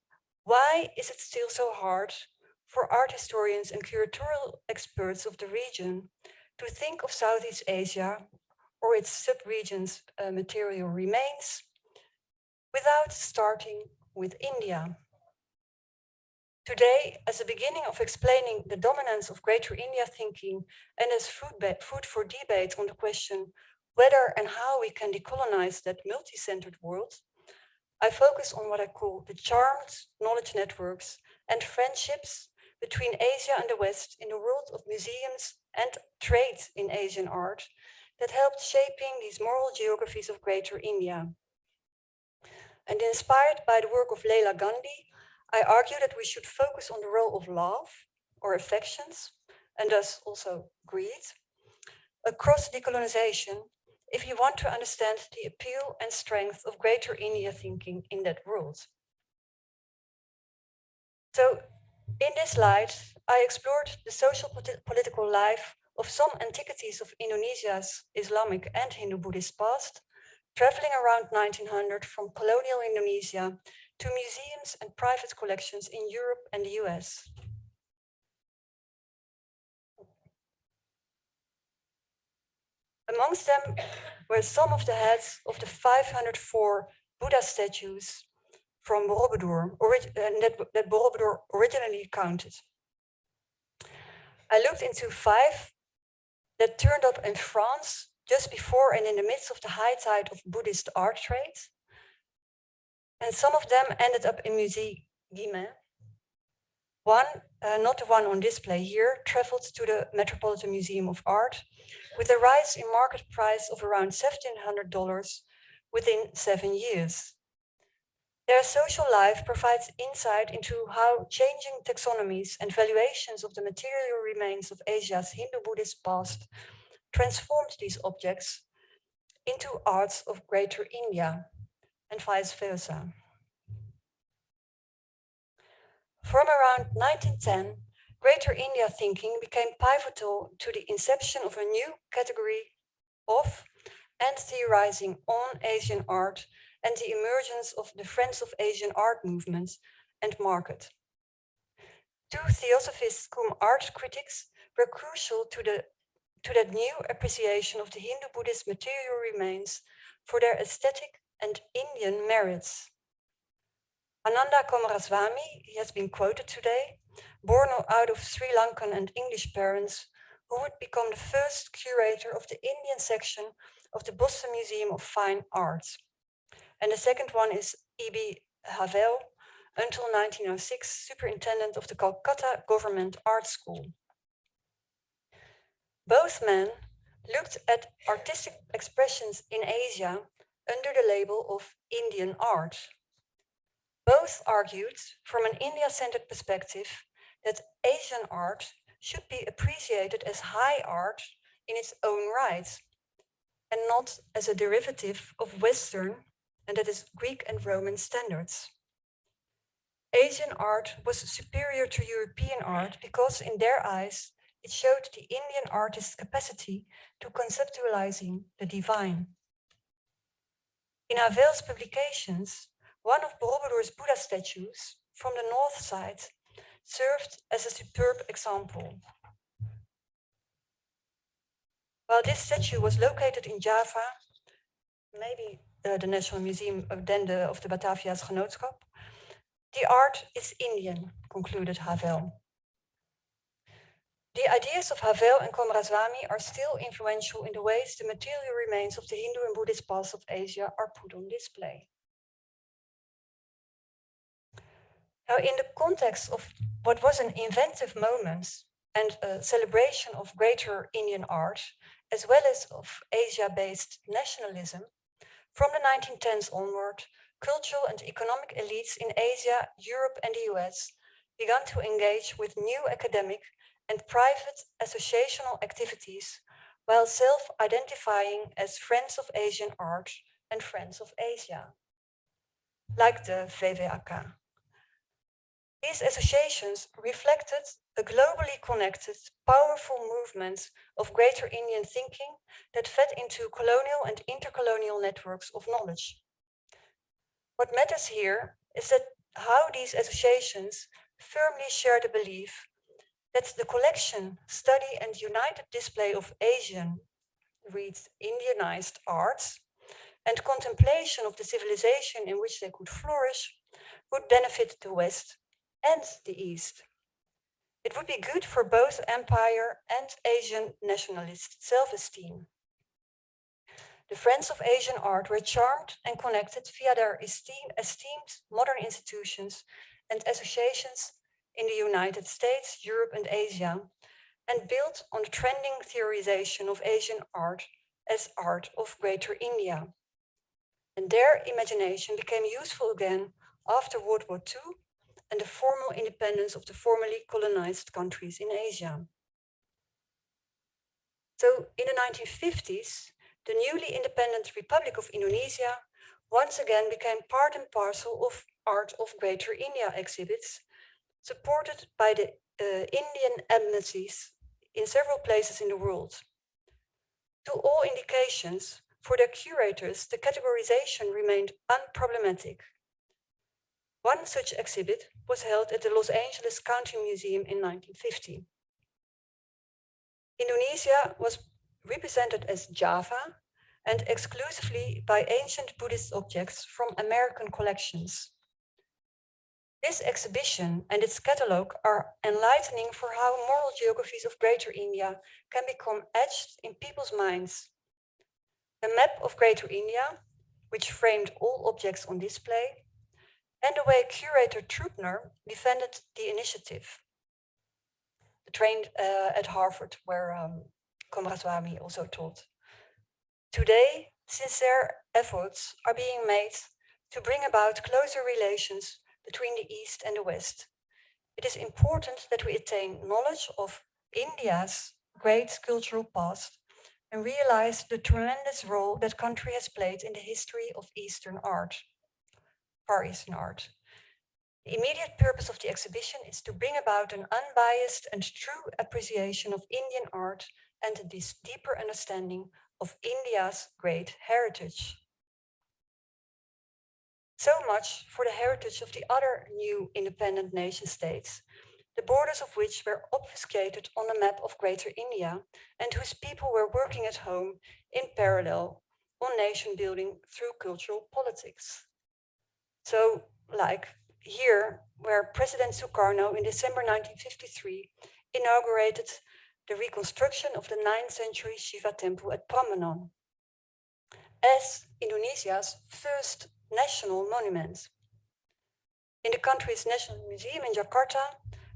why is it still so hard for art historians and curatorial experts of the region to think of Southeast Asia or its subregions uh, material remains without starting with India? Today, as a beginning of explaining the dominance of Greater India thinking and as food, for debate on the question whether and how we can decolonize that multi-centered world, I focus on what I call the charmed knowledge networks and friendships between Asia and the West in the world of museums and trade in Asian art that helped shaping these moral geographies of Greater India. And inspired by the work of Leela Gandhi, I argue that we should focus on the role of love or affections, and thus also greed, across decolonization if you want to understand the appeal and strength of Greater India thinking in that world. So in this slide, I explored the social politi- political life of some antiquities of Indonesia's Islamic and Hindu-Buddhist past, traveling around 1900 from colonial Indonesia to museums and private collections in Europe and the US. Amongst them were some of the heads of the 504 Buddha statues from Borobudur, uh, that, that Borobudur originally counted. I looked into five that turned up in France just before and in the midst of the high tide of Buddhist art trade. And some of them ended up in Musée Guimet. One, uh, not the one on display here, traveled to the Metropolitan Museum of Art with a rise in market price of around $1,700 within seven years. Their social life provides insight into how changing taxonomies and valuations of the material remains of Asia's Hindu-Buddhist past transformed these objects into arts of Greater India and vice versa. From around 1910, Greater India thinking became pivotal to the inception of a new category of and theorizing on Asian art and the emergence of the Friends of Asian art movement and market. Two theosophists cum art critics were crucial to, the, to that new appreciation of the Hindu-Buddhist material remains for their aesthetic and Indian merits. Ananda Coomaraswamy, he has been quoted today, born out of Sri Lankan and English parents, who would become the first curator of the Indian section of the Boston Museum of Fine Arts. And the second one is E.B. Havell, until 1906, superintendent of the Calcutta Government Art School. Both men looked at artistic expressions in Asia under the label of Indian art. Both argued from an India-centered perspective that Asian art should be appreciated as high art in its own right and not as a derivative of Western and that is Greek and Roman standards. Asian art was superior to European art because in their eyes, it showed the Indian artist's capacity to conceptualizing the divine. In Havell's publications, one of Borobudur's Buddha statues from the north side served as a superb example. While this statue was located in Java, maybe Eh, the National Museum of, the, of the Bataviaasch Genootschap, the art is Indian, concluded Havell. The ideas of Havell and Coomaraswamy are still influential in the ways the material remains of the Hindu and Buddhist past of Asia are put on display. Now, in the context of what was an inventive moment and a celebration of greater Indian art, as well as of Asia-based nationalism, from the 1910s onward, cultural and economic elites in Asia, Europe and the US began to engage with new academic and private associational activities while self-identifying as friends of Asian art and friends of Asia, like the VVAK. These associations reflected a globally connected, powerful movement of greater Indian thinking that fed into colonial and intercolonial networks of knowledge. What matters here is that how these associations firmly share the belief that the collection, study and united display of Asian, reads Indianized arts and contemplation of the civilization in which they could flourish would benefit the West and the East. It would be good for both empire and Asian nationalist self-esteem. The friends of Asian art were charmed and connected via their esteem, esteemed modern institutions and associations in the United States, Europe and Asia, and built on the trending theorization of Asian art as art of Greater India. And their imagination became useful again after World War II and the formal independence of the formerly colonized countries in Asia. So in the 1950s, the newly independent Republic of Indonesia once again became part and parcel of Art of Greater India exhibits, supported by the uh, Indian embassies in several places in the world. To all indications, for their curators, the categorization remained unproblematic. One such exhibit was held at the Los Angeles County Museum in 1950. Indonesia was represented as Java and exclusively by ancient Buddhist objects from American collections. This exhibition and its catalogue are enlightening for how moral geographies of Greater India can become etched in people's minds. The map of Greater India, which framed all objects on display, and the way curator Trubner defended the initiative. Trained uh, at Harvard, where um, Coomaraswamy also taught. Today, sincere efforts are being made to bring about closer relations between the East and the West. It is important that we attain knowledge of India's great cultural past and realize the tremendous role that country has played in the history of Eastern art. Far Eastern art. The immediate purpose of the exhibition is to bring about an unbiased and true appreciation of Indian art and this deeper understanding of India's great heritage. So much for the heritage of the other new independent nation states, the borders of which were obfuscated on the map of Greater India and whose people were working at home in parallel on nation building through cultural politics. So like here, where President Sukarno in December 1953 inaugurated the reconstruction of the 9th century Shiva temple at Prambanan as Indonesia's first national monument. In the country's National Museum in Jakarta,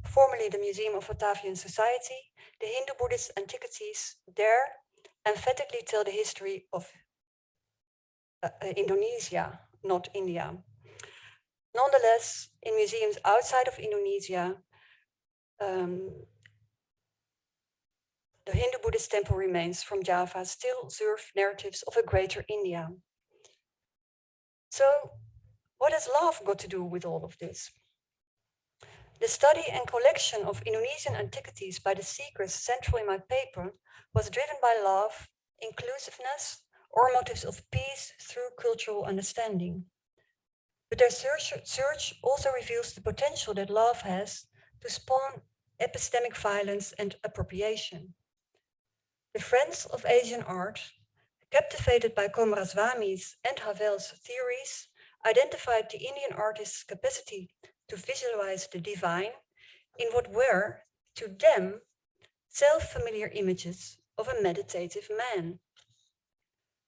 formerly the Museum of Batavian Society, the Hindu-Buddhist antiquities there emphatically tell the history of uh, uh, Indonesia, not India. Nonetheless, in museums outside of Indonesia, um, the Hindu-Buddhist temple remains from Java still serve narratives of a greater India. So what has love got to do with all of this? The study and collection of Indonesian antiquities by the seekers central in my paper was driven by love, inclusiveness, or motives of peace through cultural understanding. But their search, search also reveals the potential that love has to spawn epistemic violence and appropriation. The Friends of Asian Art, captivated by Coomaraswamy's and Havell's theories, identified the Indian artist's capacity to visualize the divine in what were, to them, self-familiar images of a meditative man.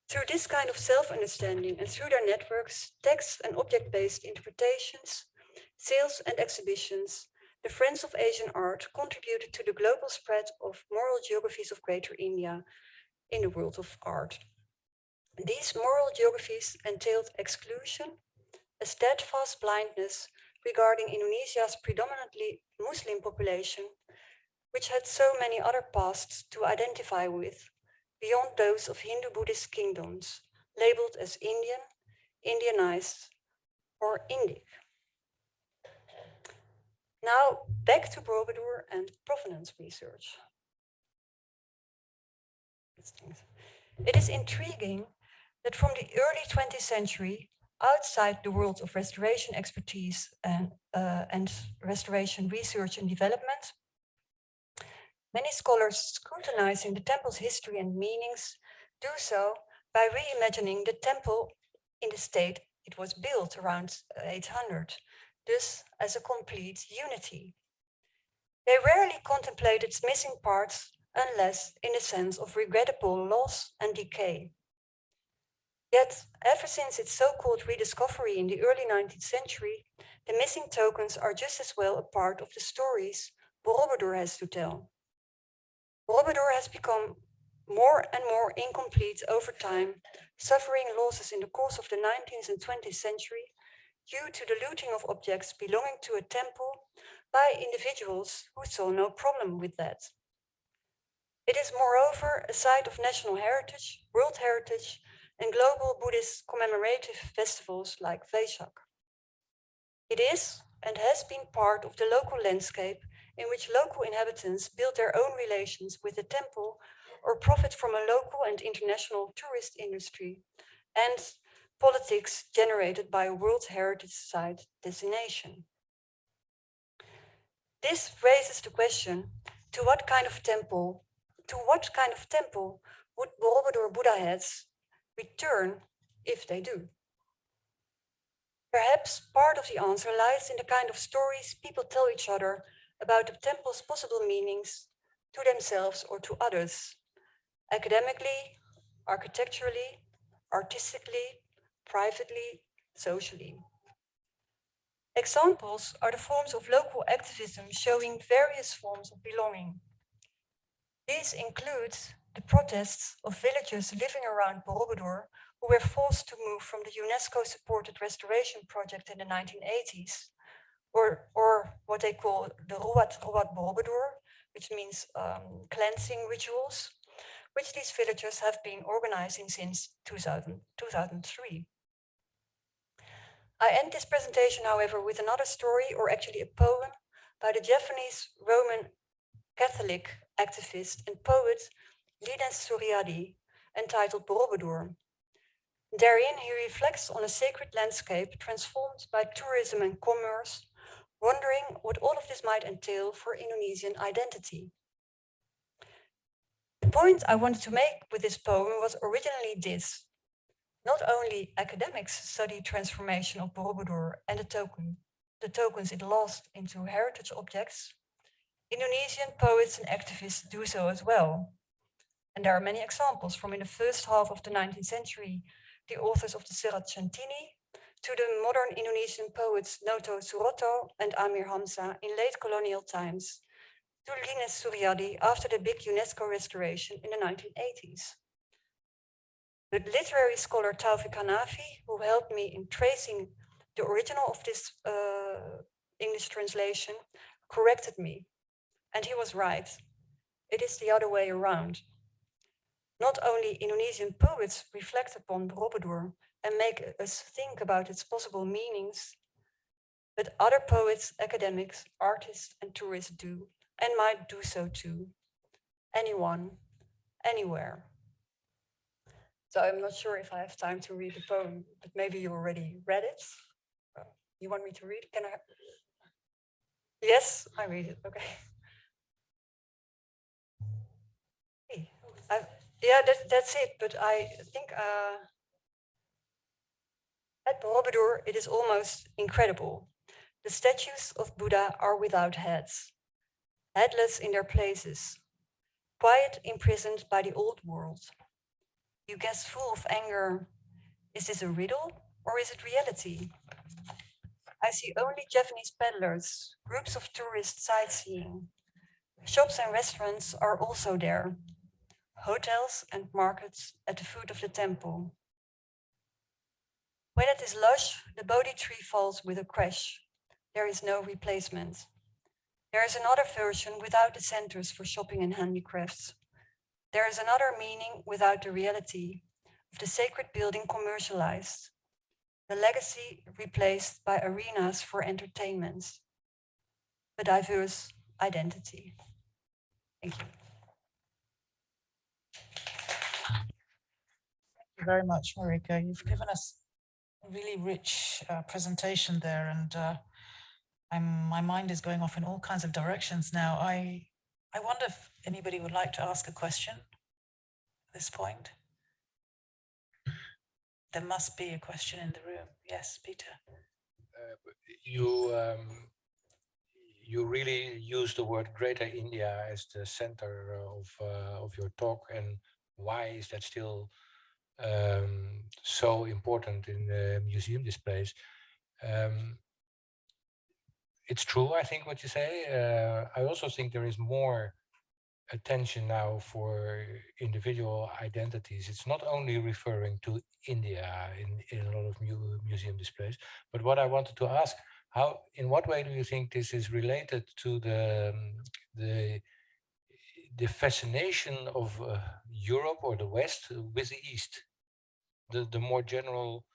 Through this kind of self-understanding and through their networks, text and object-based interpretations, sales and exhibitions, the Friends of Asian Art contributed to the global spread of moral geographies of Greater India in the world of art. These moral geographies entailed exclusion, a steadfast blindness regarding Indonesia's predominantly Muslim population, which had so many other pasts to identify with, beyond those of Hindu-Buddhist kingdoms, labeled as Indian, Indianized, or Indic. Now back to Borobudur and provenance research. It is intriguing that from the early 20th century, outside the world of restoration expertise and, uh, and restoration research and development, many scholars scrutinizing the temple's history and meanings do so by reimagining the temple in the state it was built around uh, 800 thus as a complete unity. They rarely contemplate its missing parts unless in the sense of regrettable loss and decay. Yet, ever since its so-called rediscovery in the early 19th century, the missing tokens are just as well a part of the stories Borobudur has to tell. Borobudur has become more and more incomplete over time, suffering losses in the course of the 19th and 20th century due to the looting of objects belonging to a temple by individuals who saw no problem with that. It is moreover a site of national heritage, world heritage, and global Buddhist commemorative festivals like Vesak. It is and has been part of the local landscape in which local inhabitants build their own relations with the temple or profit from a local and international tourist industry and politics generated by a World Heritage Site designation. This raises the question, to what kind of temple, to what kind of temple would Borobudur Buddha heads return if they do? Perhaps part of the answer lies in the kind of stories people tell each other about the temple's possible meanings to themselves or to others, academically, architecturally, artistically, privately, socially. Examples are the forms of local activism showing various forms of belonging. These include the protests of villagers living around Borobudur who were forced to move from the UNESCO-supported restoration project in the 1980s, or, or what they call the Ruat Ruat Borobudur, which means um, cleansing rituals, which these villagers have been organizing since 2000, 2003. I end this presentation, however, with another story, or actually a poem, by the Javanese Roman Catholic activist and poet Linus Suryadi, entitled Borobudur. Therein, he reflects on a sacred landscape transformed by tourism and commerce, wondering what all of this might entail for Indonesian identity. The point I wanted to make with this poem was originally this. Not only academics study transformation of Borobudur and the token, the tokens it lost into heritage objects, Indonesian poets and activists do so as well. And there are many examples from in the first half of the 19th century, the authors of the Serat Centini, to the modern Indonesian poets Noto Suroto and Amir Hamzah in late colonial times, to Linus Suryadi after the big UNESCO restoration in the 1980s. The literary scholar Taufik Hanafi, who helped me in tracing the original of this uh, English translation, corrected me. And he was right. It is the other way around. Not only Indonesian poets reflect upon Borobudur and make us think about its possible meanings, that other poets, academics, artists, and tourists do, and might do so too. Anyone, anywhere. So I'm not sure if I have time to read the poem, but maybe you already read it. You want me to read? Can I? Yes, I read it. Okay. Hey, I- yeah, that, that's it. But I think uh, at Borobudur, it is almost incredible. The statues of Buddha are without heads, headless in their places, quiet imprisoned by the old world. You guess full of anger, is this a riddle or is it reality? I see only Japanese peddlers, groups of tourists sightseeing. Shops and restaurants are also there. Hotels and markets at the foot of the temple. When it is lush, the Bodhi tree falls with a crash. There is no replacement. There is another version without the centers for shopping and handicrafts. There is another meaning without the reality of the sacred building commercialized the legacy replaced by arenas for entertainment, a diverse identity. Thank you. Thank you very much, Marieke. You've given us really rich uh, presentation there and uh, I'm, my mind is going off in all kinds of directions now. I, I wonder if anybody would like to ask a question at this point. There must be a question in the room. Yes, Peter. uh, you um, you really use the word Greater India as the center of uh, of your talk, and why is that still um, so important in the museum displays? Um, it's true, I think, what you say. Uh, I also think there is more attention now for individual identities. It's not only referring to India in, in a lot of mu museum displays, but what I wanted to ask, how, in what way do you think this is related to the, um, the, the fascination of uh, Europe or the West with the East? The, the more general,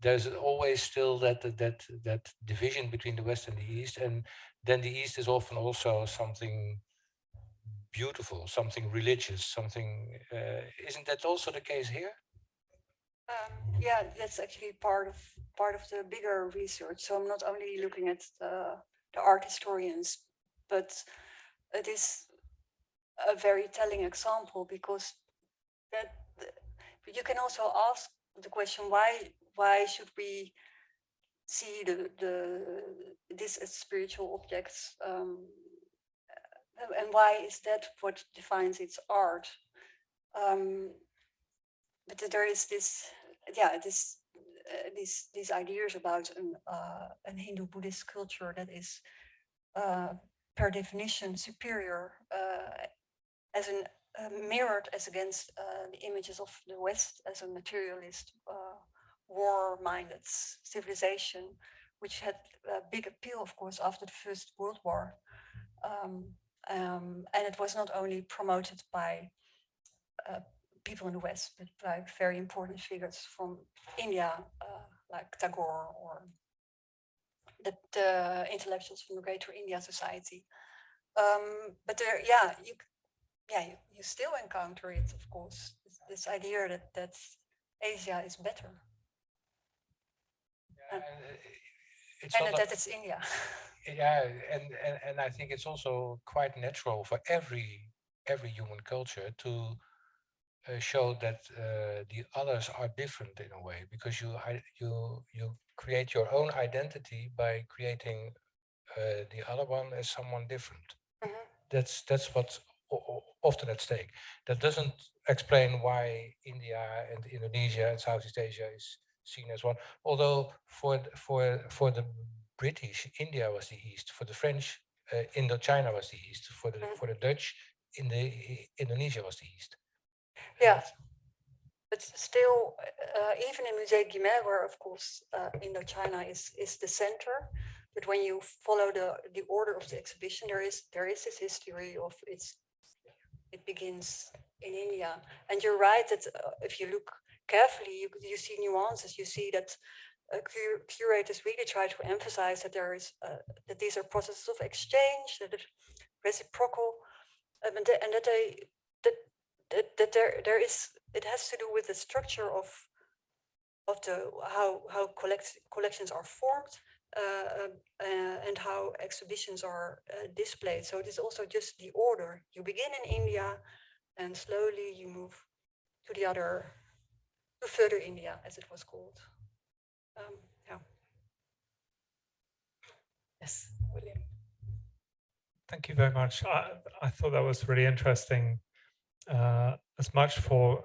there's always still that, that, that, division between the West and the East. And then the East is often also something beautiful, something religious, something, uh, isn't that also the case here? Um, yeah, that's actually part of part of the bigger research. So I'm not only looking at the, the art historians, but it is a very telling example because that you can also ask the question why why should we see the the this as spiritual objects um, and why is that what defines its art? Um, but there is this, yeah, this, uh, these these ideas about an uh, an Hindu Buddhist culture that is, uh, per definition, superior, uh, as an uh, mirrored as against uh, the images of the West as a materialist, uh, war-minded civilization, which had a big appeal, of course, after the First World War. Um, um, and it was not only promoted by uh, people in the West, but by very important figures from India, uh, like Tagore or the, the intellectuals from the Greater India Society. Um, but there, yeah, you, yeah, you, you still encounter it, of course. This, this idea that that Asia is better Yeah, Uh, and, uh, It's and that it's India. yeah, and, and and I think it's also quite natural for every every human culture to uh, show that uh, the others are different in a way because you you you create your own identity by creating uh, the other one as someone different. Mhm. that's that's o- o- often at stake. That doesn't explain why India and Indonesia and Southeast Asia is seen as one. Although for for for the British, India was the east. For the French, uh, Indochina was the east. For the Mm. for the Dutch, in the Indonesia was the east. Yeah. But still, uh, even in Musée Guimet, where of course uh, Indochina is is the center, but when you follow the the order of the exhibition, there is there is this history of its. It begins in India, and you're right that uh, if you look carefully, you you see nuances. You see that uh, cur- curators really try to emphasize that there is uh, that these are processes of exchange, that it's reciprocal, um, and, that, and that they that that, that there there is it has to do with the structure of of the how how collect, collections are formed and how exhibitions are uh, displayed. So it is also just the order. You begin in India, and slowly you move to the other to further India, as it was called. Um, yeah. Yes, William. Thank you very much. I, I thought that was really interesting. Uh, as much for,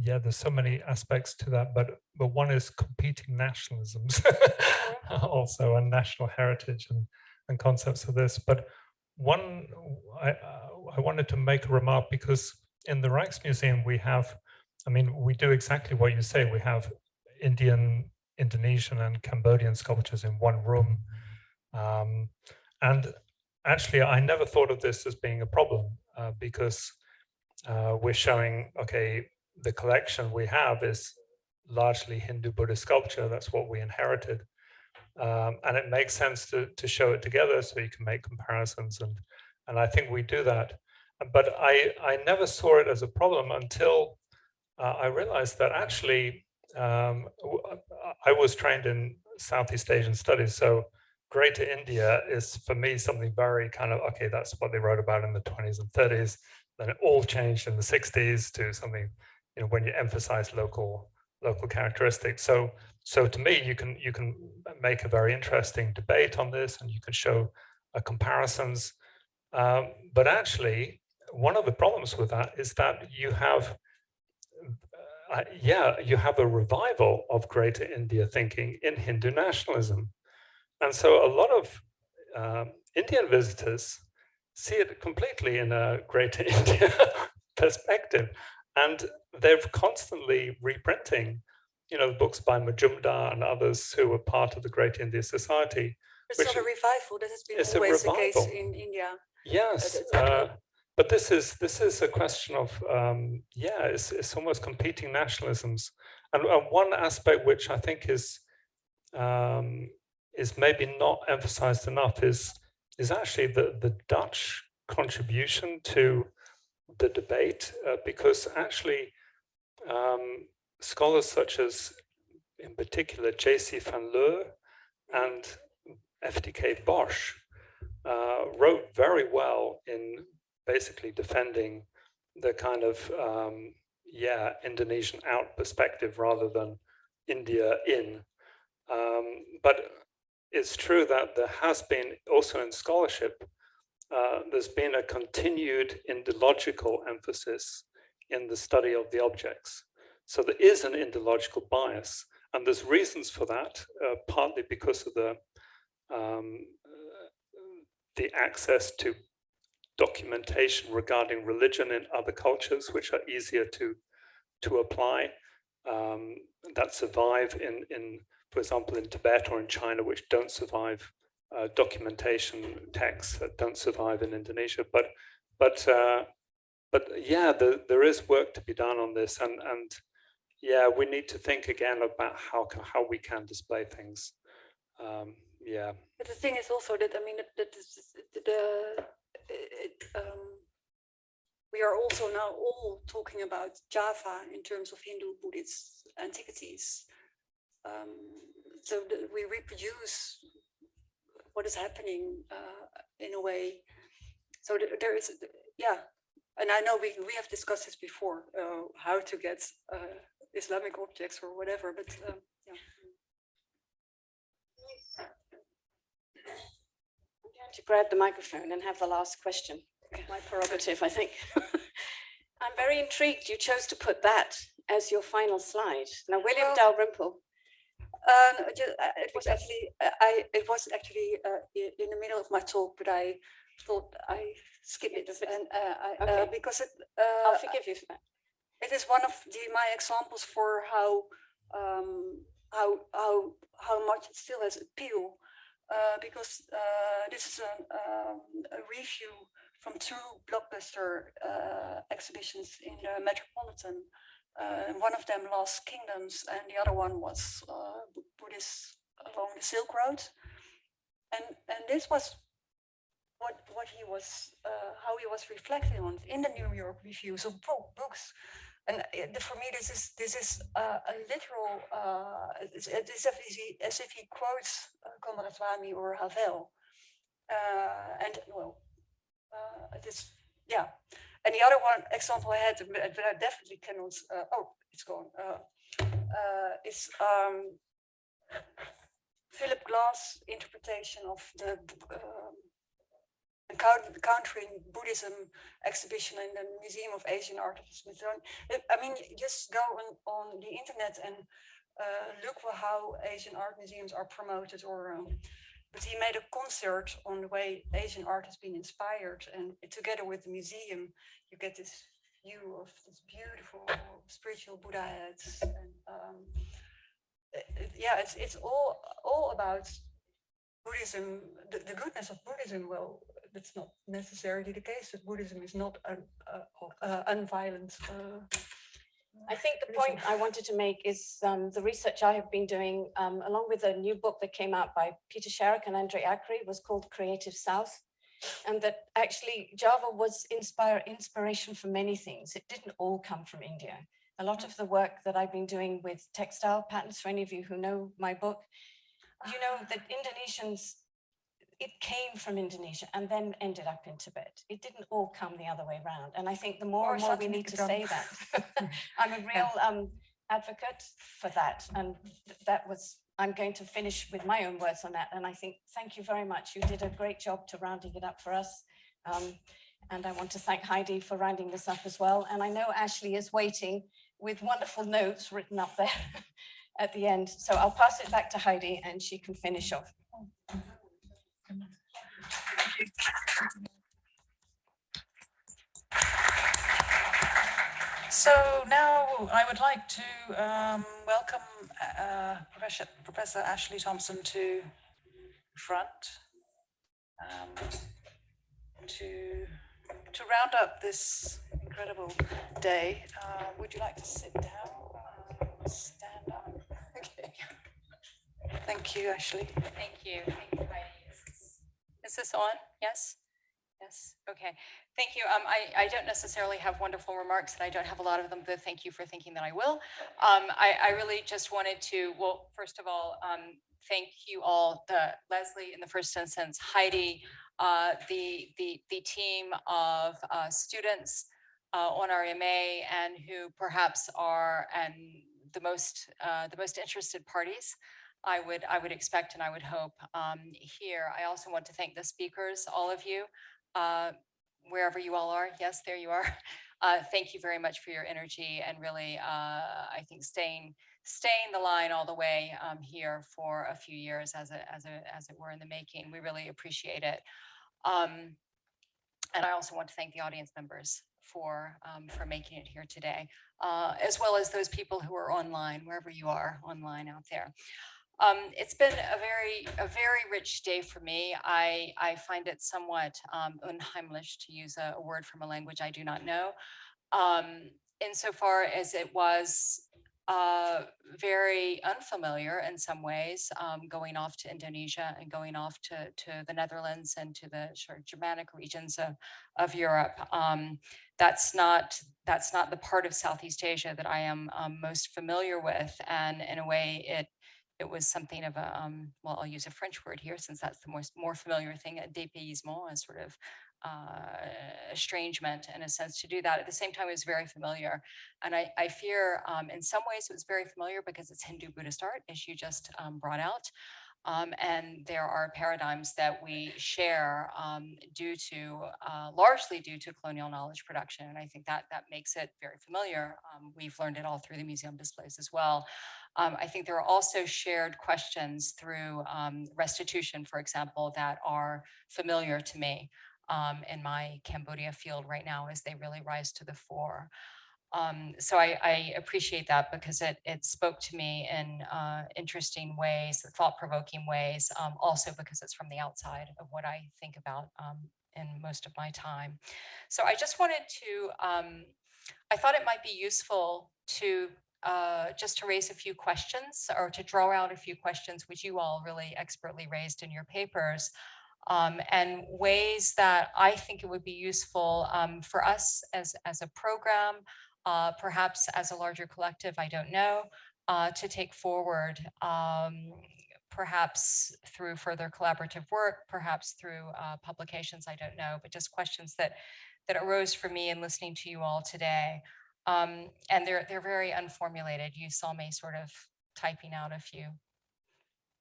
yeah, there's so many aspects to that, but but one is competing nationalisms, also and national heritage and and concepts of this. But one, I I wanted to make a remark because in the Rijksmuseum we have, I mean, we do exactly what you say. We have Indian, Indonesian, and Cambodian sculptures in one room. Um, and actually, I never thought of this as being a problem uh, because uh, we're showing, okay, the collection we have is largely Hindu Buddhist sculpture. That's what we inherited. Um, and it makes sense to, to show it together so you can make comparisons. And, and I think we do that. But I, I never saw it as a problem until uh, I realized that actually um, I was trained in Southeast Asian studies. So Greater India is for me something very kind of okay. That's what they wrote about in the 20s and 30s. Then it all changed in the 60s to something, you know, when you emphasize local local characteristics. So so to me, you can you can make a very interesting debate on this, and you can show uh, comparisons. Um, but actually, one of the problems with that is that you have uh, yeah, you have a revival of Greater India thinking in Hindu nationalism. And so a lot of um, Indian visitors see it completely in a Greater India perspective. And they're constantly reprinting, you know, books by Majumdar and others who were part of the Great India Society. It's Which not a revival. That has been always the case in India. Yes, uh, but this is this is a question of um, yeah, it's it's almost competing nationalisms, and, and one aspect which I think is um, is maybe not emphasized enough is is actually the the Dutch contribution to the debate uh, because actually um, scholars such as in particular J.C. van Leur and FDK Bosch uh, wrote very well in basically defending the kind of um, yeah Indonesian out perspective rather than India in. Um, but it's true that there has been also in scholarship uh, there's been a continued Indological emphasis in the study of the objects. So there is an Indological bias, and there's reasons for that, uh, partly because of the um, the access to documentation regarding religion in other cultures, which are easier to to apply, um, that survive in in, for example, in Tibet or in China, which don't survive uh, documentation texts that don't survive in Indonesia. But but uh, but yeah, the, there is work to be done on this, and and yeah, we need to think again about how how we can display things. Um, yeah. But the thing is also that, I mean, that, that is, the, it, um, we are also now all talking about Java in terms of Hindu Buddhist antiquities. Um, so we reproduce what is happening uh, in a way. So there is, yeah, and I know we, we have discussed this before, uh, how to get uh, Islamic objects or whatever, but um, yeah. to grab the microphone and have the last question. My prerogative, I think. I'm very intrigued you chose to put that as your final slide. Now, William Well- Dalrymple, Uh, uh, it was actually, uh, I, it was actually uh, in the middle of my talk, but I thought I skip it and uh, I, uh, Okay. because it, I'll uh, forgive you for that. it is one of the, my examples for how, um, how, how, how much it still has appeal. Uh, because, uh, this is a, um, a review from two blockbuster, uh, exhibitions in the Metropolitan. Uh, one of them Lost Kingdoms and the other one was, uh, Buddhist along the Silk Road. And, and this was what, what he was, uh, how he was reflecting on in the New York reviews of bo- books. And uh, for me, this is this is uh, a literal. Uh, as, if he, as if he quotes uh, Konrad or Havell. Uh, and well, uh, it is yeah. And the other one example I had, but I definitely cannot. Uh, oh, it's gone. Uh, uh, is um, Philip Glass' interpretation of the um, encountering Buddhism exhibition in the Museum of Asian Art of Smithsonian. I mean, just go on, on the internet and uh, look for how Asian art museums are promoted or um, but he made a concert on the way Asian art has been inspired and together with the museum you get this view of this beautiful spiritual Buddha heads and um, uh, yeah it's it's all all about Buddhism the, the goodness of Buddhism. Well that's not necessarily the case that Buddhism is not an uh, uh, unviolent uh, I think the point I wanted to make is um, the research I have been doing, um, along with a new book that came out by Peter Sharrock and Andre Acri, was called Creative South. And that actually Java was inspire, inspiration for many things. It didn't all come from India. A lot of the work that I've been doing with textile patterns, for any of you who know my book, you know that Indonesians, it came from Indonesia and then ended up in Tibet. It didn't all come the other way around. And I think the more Or and more we need to say that. I'm a real um, advocate for that. And th- that was, I'm going to finish with my own words on that. And I think, thank you very much. You did a great job to rounding it up for us. Um, and I want to thank Heidi for rounding this up as well. And I know Ashley is waiting with wonderful notes written up there at the end. So I'll pass it back to Heidi and she can finish off. So now I would like to um, welcome uh, Professor, Professor Ashley Thompson to front um, to to round up this incredible day. Uh, would you like to sit down? Uh, stand up. Okay. Thank you, Ashley. Thank you. Thank you, Heidi. Is this- on? Yes? Yes, okay. Thank you. Um, I, I don't necessarily have wonderful remarks and I don't have a lot of them, but thank you for thinking that I will. Um, I, I really just wanted to, well, first of all, um, thank you all, the Leslie in the first instance, Heidi, uh, the, the, the team of, uh, students, uh, on our MA and who perhaps are, and the most, uh, the most interested parties. I would, I would expect and I would hope um, here. I also want to thank the speakers, all of you, uh, wherever you all are. Yes, there you are. Uh, Thank you very much for your energy and really, uh, I think staying, staying the line all the way um, here for a few years as a, as a, as it were in the making. We really appreciate it. Um, And I also want to thank the audience members for, um, for making it here today, uh, as well as those people who are online, wherever you are online out there. Um, it's been a very, a very rich day for me. I, I find it somewhat um, unheimlich to use a, a word from a language I do not know. Um, insofar as it was uh, very unfamiliar in some ways, um, going off to Indonesia and going off to, to the Netherlands and to the sort of Germanic regions of, of Europe. Um, that's not, that's not the part of Southeast Asia that I am um, most familiar with. And in a way, it it was something of a, um, well, I'll use a French word here since that's the most more familiar thing, a dépaysement, a sort of uh, estrangement in a sense to do that. At the same time, it was very familiar. And I, I fear um, in some ways it was very familiar because it's Hindu Buddhist art, as you just um, brought out. Um, and there are paradigms that we share um, due to, uh, largely due to colonial knowledge production. And I think that that makes it very familiar. Um, we've learned it all through the museum displays as well. Um, I think there are also shared questions through um, restitution, for example, that are familiar to me um, in my Cambodia field right now as they really rise to the fore. Um, so I, I appreciate that because it, it spoke to me in uh, interesting ways, thought-provoking ways, um, also because it's from the outside of what I think about um, in most of my time. So I just wanted to, um, I thought it might be useful to uh, just to raise a few questions or to draw out a few questions which you all really expertly raised in your papers um, and ways that I think it would be useful um, for us as, as a program, uh, perhaps as a larger collective, I don't know, uh, to take forward, um, perhaps through further collaborative work, perhaps through uh, publications, I don't know, but just questions that, that arose for me in listening to you all today. Um, and they're, they're very unformulated. You saw me sort of typing out a few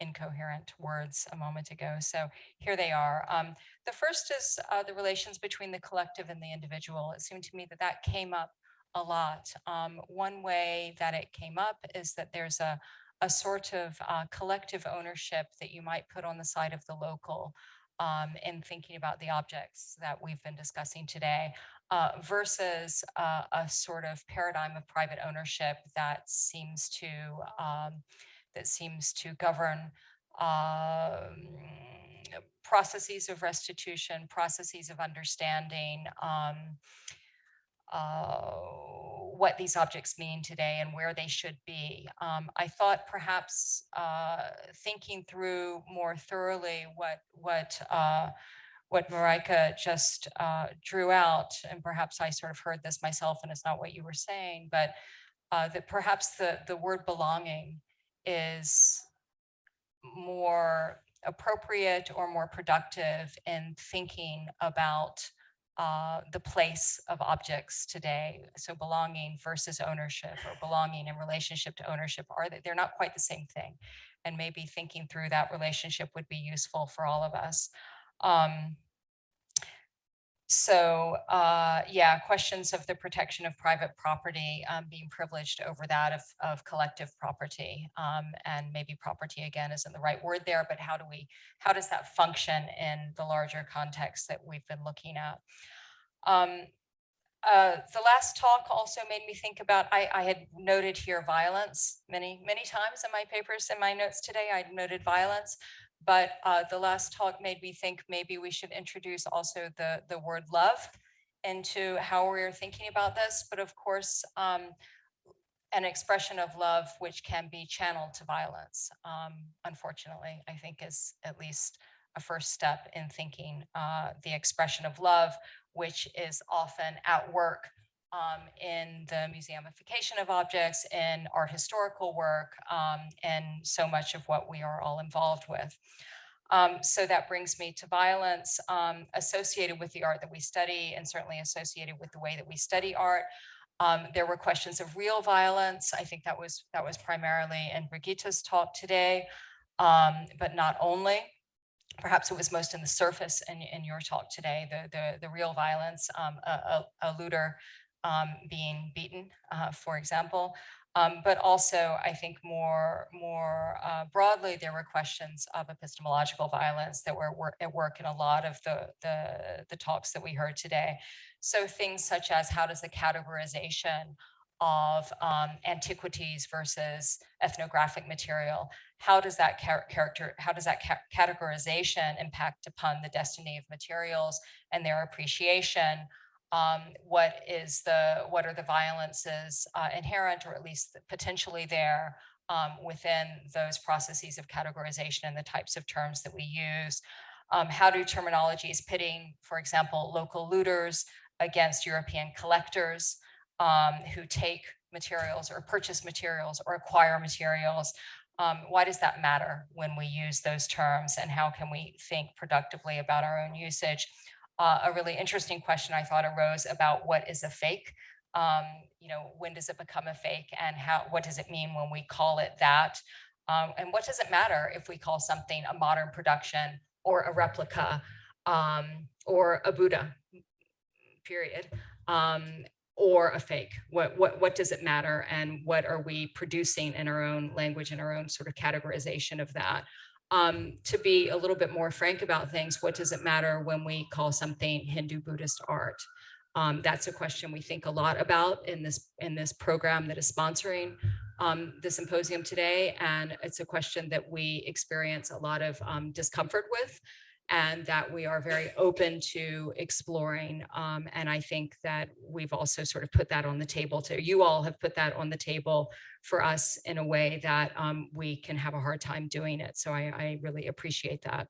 incoherent words a moment ago. So here they are. Um, the first is uh, the relations between the collective and the individual. It seemed to me that that came up a lot. Um, one way that it came up is that there's a, a sort of uh, collective ownership that you might put on the side of the local um, in thinking about the objects that we've been discussing today uh, versus uh, a sort of paradigm of private ownership that seems to um, that seems to govern um, processes of restitution, processes of understanding, um, uh, what these objects mean today and where they should be. Um, I thought perhaps uh, thinking through more thoroughly what what uh, what Marieke just uh, drew out, and perhaps I sort of heard this myself, and it's not what you were saying, but uh, that perhaps the the word belonging is more appropriate or more productive in thinking about uh, the place of objects today. So belonging versus ownership or belonging in relationship to ownership are they, they're not quite the same thing. And maybe thinking through that relationship would be useful for all of us. Um, so uh, yeah, questions of the protection of private property um, being privileged over that of, of collective property. Um, and maybe property again isn't the right word there, but how do we, how does that function in the larger context that we've been looking at? Um, uh, the last talk also made me think about, I, I had noted here violence many, many times in my papers, in my notes today, I noted violence. But uh, the last talk made me think maybe we should introduce also the, the word love into how we're thinking about this. But of course, um, an expression of love which can be channeled to violence, um, unfortunately, I think is at least a first step in thinking uh, the expression of love, which is often at work um, in the museumification of objects, in art historical work, um, and so much of what we are all involved with. Um, so that brings me to violence um, associated with the art that we study and certainly associated with the way that we study art. Um, there were questions of real violence. I think that was that was primarily in Brigitte's talk today, um, but not only. Perhaps it was most in the surface in, in your talk today, the, the, the real violence, a, a, a looter um, being beaten, uh, for example. Um, but also, I think more, more uh, broadly, there were questions of epistemological violence that were wor at work in a lot of the, the, the talks that we heard today. So things such as how does the categorization of um, antiquities versus ethnographic material, how does that char character, how does that ca categorization impact upon the destiny of materials and their appreciation? Um, what is the what are the violences uh, inherent or at least potentially there um, within those processes of categorization and the types of terms that we use. Um, how do terminologies pitting, for example, local looters against European collectors um, who take materials or purchase materials or acquire materials. Um, why does that matter when we use those terms and how can we think productively about our own usage? Uh, a really interesting question I thought arose about what is a fake. Um, you know, when does it become a fake and how, what does it mean when we call it that? Um, and what does it matter if we call something a modern production or a replica um, or a Buddha, period, um, or a fake? What, what, what does it matter? And what are we producing in our own language and our own sort of categorization of that? Um, to be a little bit more frank about things, what does it matter when we call something Hindu Buddhist art? Um, that's a question we think a lot about in this in this program that is sponsoring um, the symposium today. And it's a question that we experience a lot of um, discomfort with and that we are very open to exploring. Um, and I think that we've also sort of put that on the table too. You all have put that on the table for us in a way that um, we can have a hard time doing it. So I, I really appreciate that.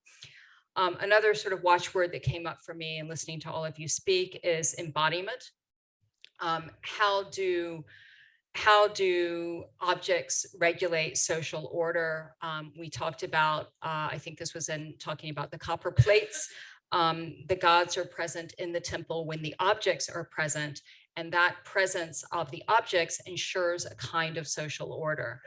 Um, another sort of watchword that came up for me in listening to all of you speak is embodiment. Um, how do how do objects regulate social order? Um, we talked about, uh, I think this was in talking about the copper plates. Um, the gods are present in the temple when the objects are present, and that presence of the objects ensures a kind of social order.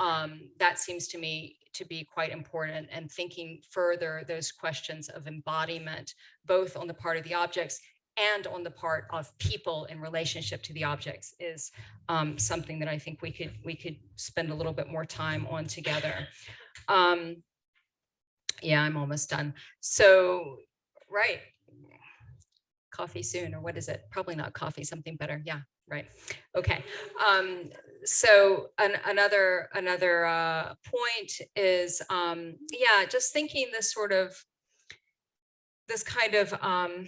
Um, that seems to me to be quite important and thinking further those questions of embodiment, both on the part of the objects and on the part of people in relationship to the objects is um, something that I think we could we could spend a little bit more time on together. Um, yeah, I'm almost done. So, right, coffee soon, or what is it? Probably not coffee, something better. Yeah, right. Okay. Um, so an, another another uh, point is, um, yeah, just thinking this sort of this kind of um,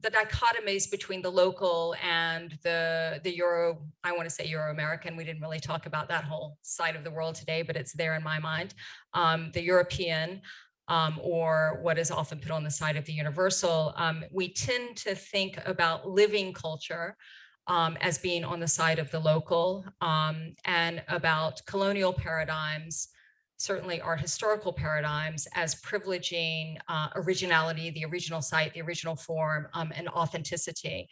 the dichotomies between the local and the the Euro, I want to say Euro-American. We didn't really talk about that whole side of the world today, but it's there in my mind. Um, the European um, or what is often put on the side of the universal. Um, we tend to think about living culture um, as being on the side of the local um, and about colonial paradigms certainly art historical paradigms as privileging uh, originality, the original site, the original form, um, and authenticity.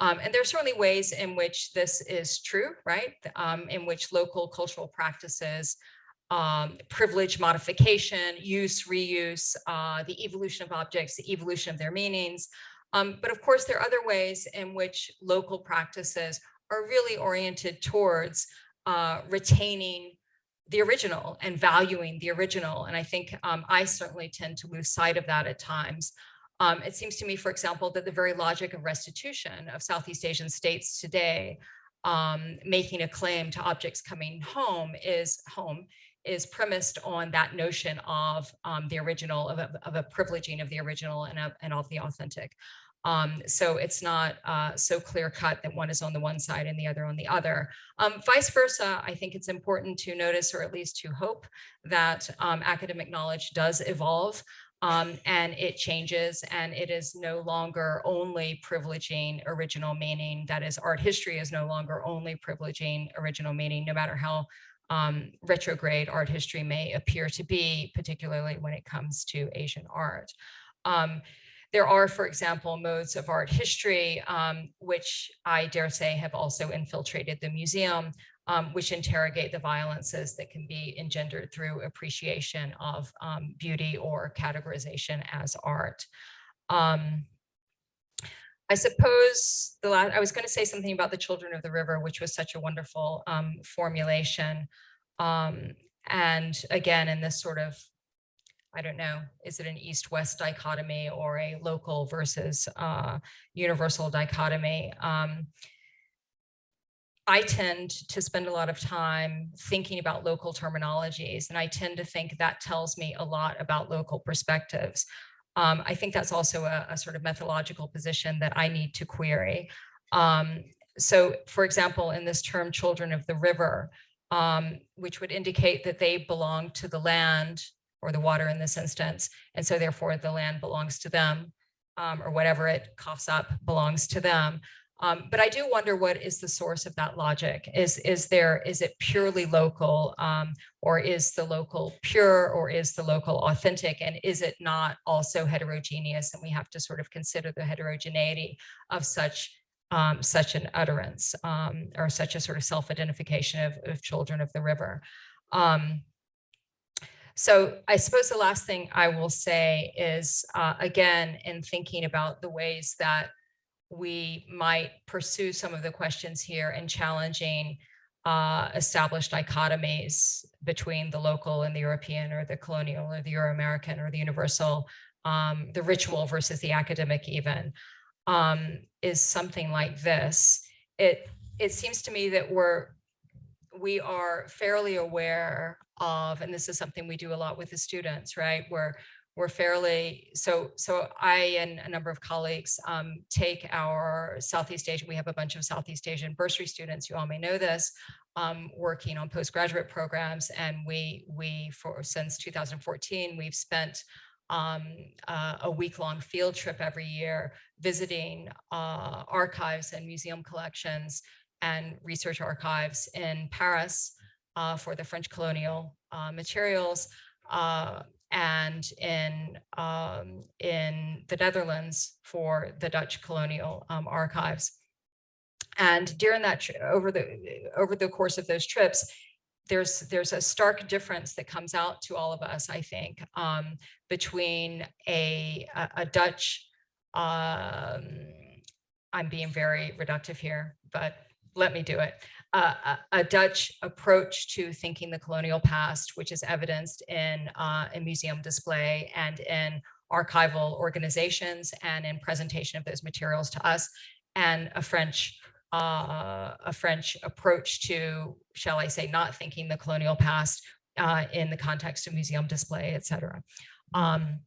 Um, and there are certainly ways in which this is true, right? Um, in which local cultural practices um, privilege modification, use, reuse, uh, the evolution of objects, the evolution of their meanings. Um, but of course, there are other ways in which local practices are really oriented towards uh, retaining the original and valuing the original. And I think um, I certainly tend to lose sight of that at times. Um, it seems to me, for example, that the very logic of restitution of Southeast Asian states today, um, making a claim to objects coming home is home is premised on that notion of um, the original, of a, of a, privileging of the original and of, and of the authentic. Um, so it's not uh, so clear cut that one is on the one side and the other on the other. Um, vice versa, I think it's important to notice or at least to hope that um, academic knowledge does evolve um, and it changes and it is no longer only privileging original meaning. That is art history is no longer only privileging original meaning, no matter how um, retrograde art history may appear to be, particularly when it comes to Asian art. There are, for example, modes of art history, um, which I dare say have also infiltrated the museum, um, which interrogate the violences that can be engendered through appreciation of um, beauty or categorization as art. Um, I suppose the last, I was going to say something about the children of the river, which was such a wonderful um, formulation. Um, and again, in this sort of I don't know, is it an east-west dichotomy or a local versus uh, universal dichotomy? Um, I tend to spend a lot of time thinking about local terminologies, and I tend to think that tells me a lot about local perspectives. Um, I think that's also a, a, sort of methodological position that I need to query. Um, so, for example, in this term, children of the river, um, which would indicate that they belong to the land or the water in this instance. And so therefore the land belongs to them um, or whatever it coughs up belongs to them. Um, but I do wonder what is the source of that logic? Is, is there, is it purely local um, or is the local pure or is the local authentic? And is it not also heterogeneous? And we have to sort of consider the heterogeneity of such um, such an utterance um, or such a sort of self-identification of, of, children of the river. Um, So I suppose the last thing I will say is, uh, again, in thinking about the ways that we might pursue some of the questions here and challenging uh, established dichotomies between the local and the European or the colonial or the Euro-American or the universal, um, the ritual versus the academic even, um, is something like this. It, it seems to me that we're, we are fairly aware of, and this is something we do a lot with the students, right? We're, we're fairly, so, so I and a number of colleagues um, take our Southeast Asian, we have a bunch of Southeast Asian bursary students, you all may know this, um, working on postgraduate programs. And we, we for, since 2014, we've spent um, uh, a week-long field trip every year visiting uh, archives and museum collections and research archives in Paris uh, for the French colonial uh, materials uh, and in um, in the Netherlands for the Dutch colonial um, archives. And during that, over the over the course of those trips, there's there's a stark difference that comes out to all of us, I think, um, between a a, a Dutch. Um, I'm being very reductive here, but let me do it. Uh, a, Dutch approach to thinking the colonial past, which is evidenced in uh, a museum display and in archival organizations and in presentation of those materials to us, and a French uh, a French approach to, shall I say, not thinking the colonial past uh, in the context of museum display, et cetera. Um,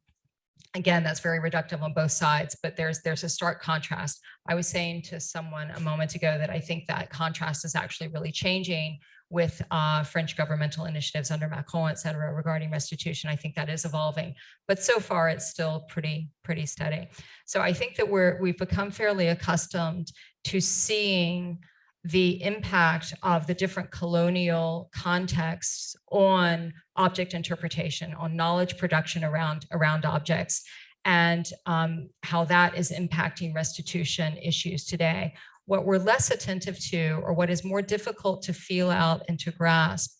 again, that's very reductive on both sides, but there's there's a stark contrast. I was saying to someone a moment ago that I think that contrast is actually really changing with uh, French governmental initiatives under Macron, et cetera, regarding restitution. I think that is evolving, but so far it's still pretty, pretty steady. So I think that we're, we've become fairly accustomed to seeing the impact of the different colonial contexts on object interpretation, on knowledge production around, around objects, and um, how that is impacting restitution issues today. What we're less attentive to, or what is more difficult to feel out and to grasp,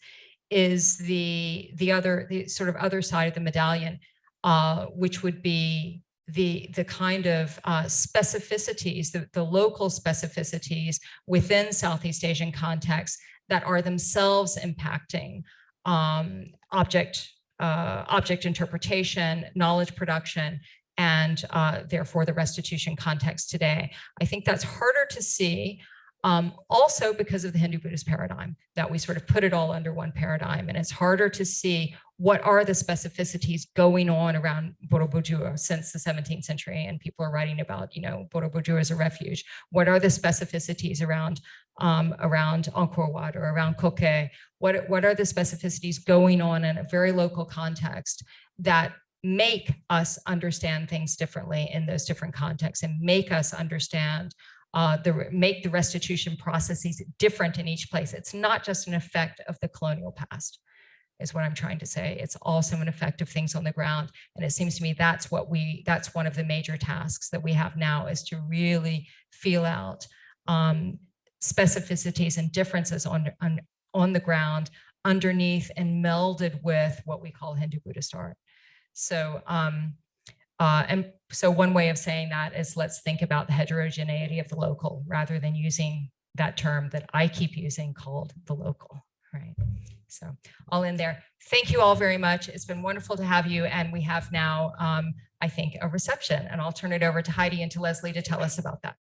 is the the other the sort of other side of the medallion, uh, which would be the the kind of uh, specificities, the, the local specificities within Southeast Asian contexts that are themselves impacting um, object uh, object interpretation, knowledge production, and uh, therefore the restitution context today. I think that's harder to see um, also because of the Hindu Buddhist paradigm that we sort of put it all under one paradigm and it's harder to see what are the specificities going on around Borobudur since the 17th century and people are writing about, you know, Borobudur as a refuge. What are the specificities around um, around Angkor Wat or around Koh Ker? What, what are the specificities going on in a very local context that make us understand things differently in those different contexts and make us understand uh, the make the restitution processes different in each place. It's not just an effect of the colonial past is what I'm trying to say. It's also an effect of things on the ground. And it seems to me that's what we, that's one of the major tasks that we have now is to really feel out um, specificities and differences on, on, on the ground underneath and melded with what we call Hindu Buddhist art. So, um, uh, and so one way of saying that is let's think about the heterogeneity of the local rather than using that term that I keep using called the local, right? So all in there. Thank you all very much. It's been wonderful to have you. And we have now, um, I think, a reception and I'll turn it over to Heidi and to Leslie to tell us about that.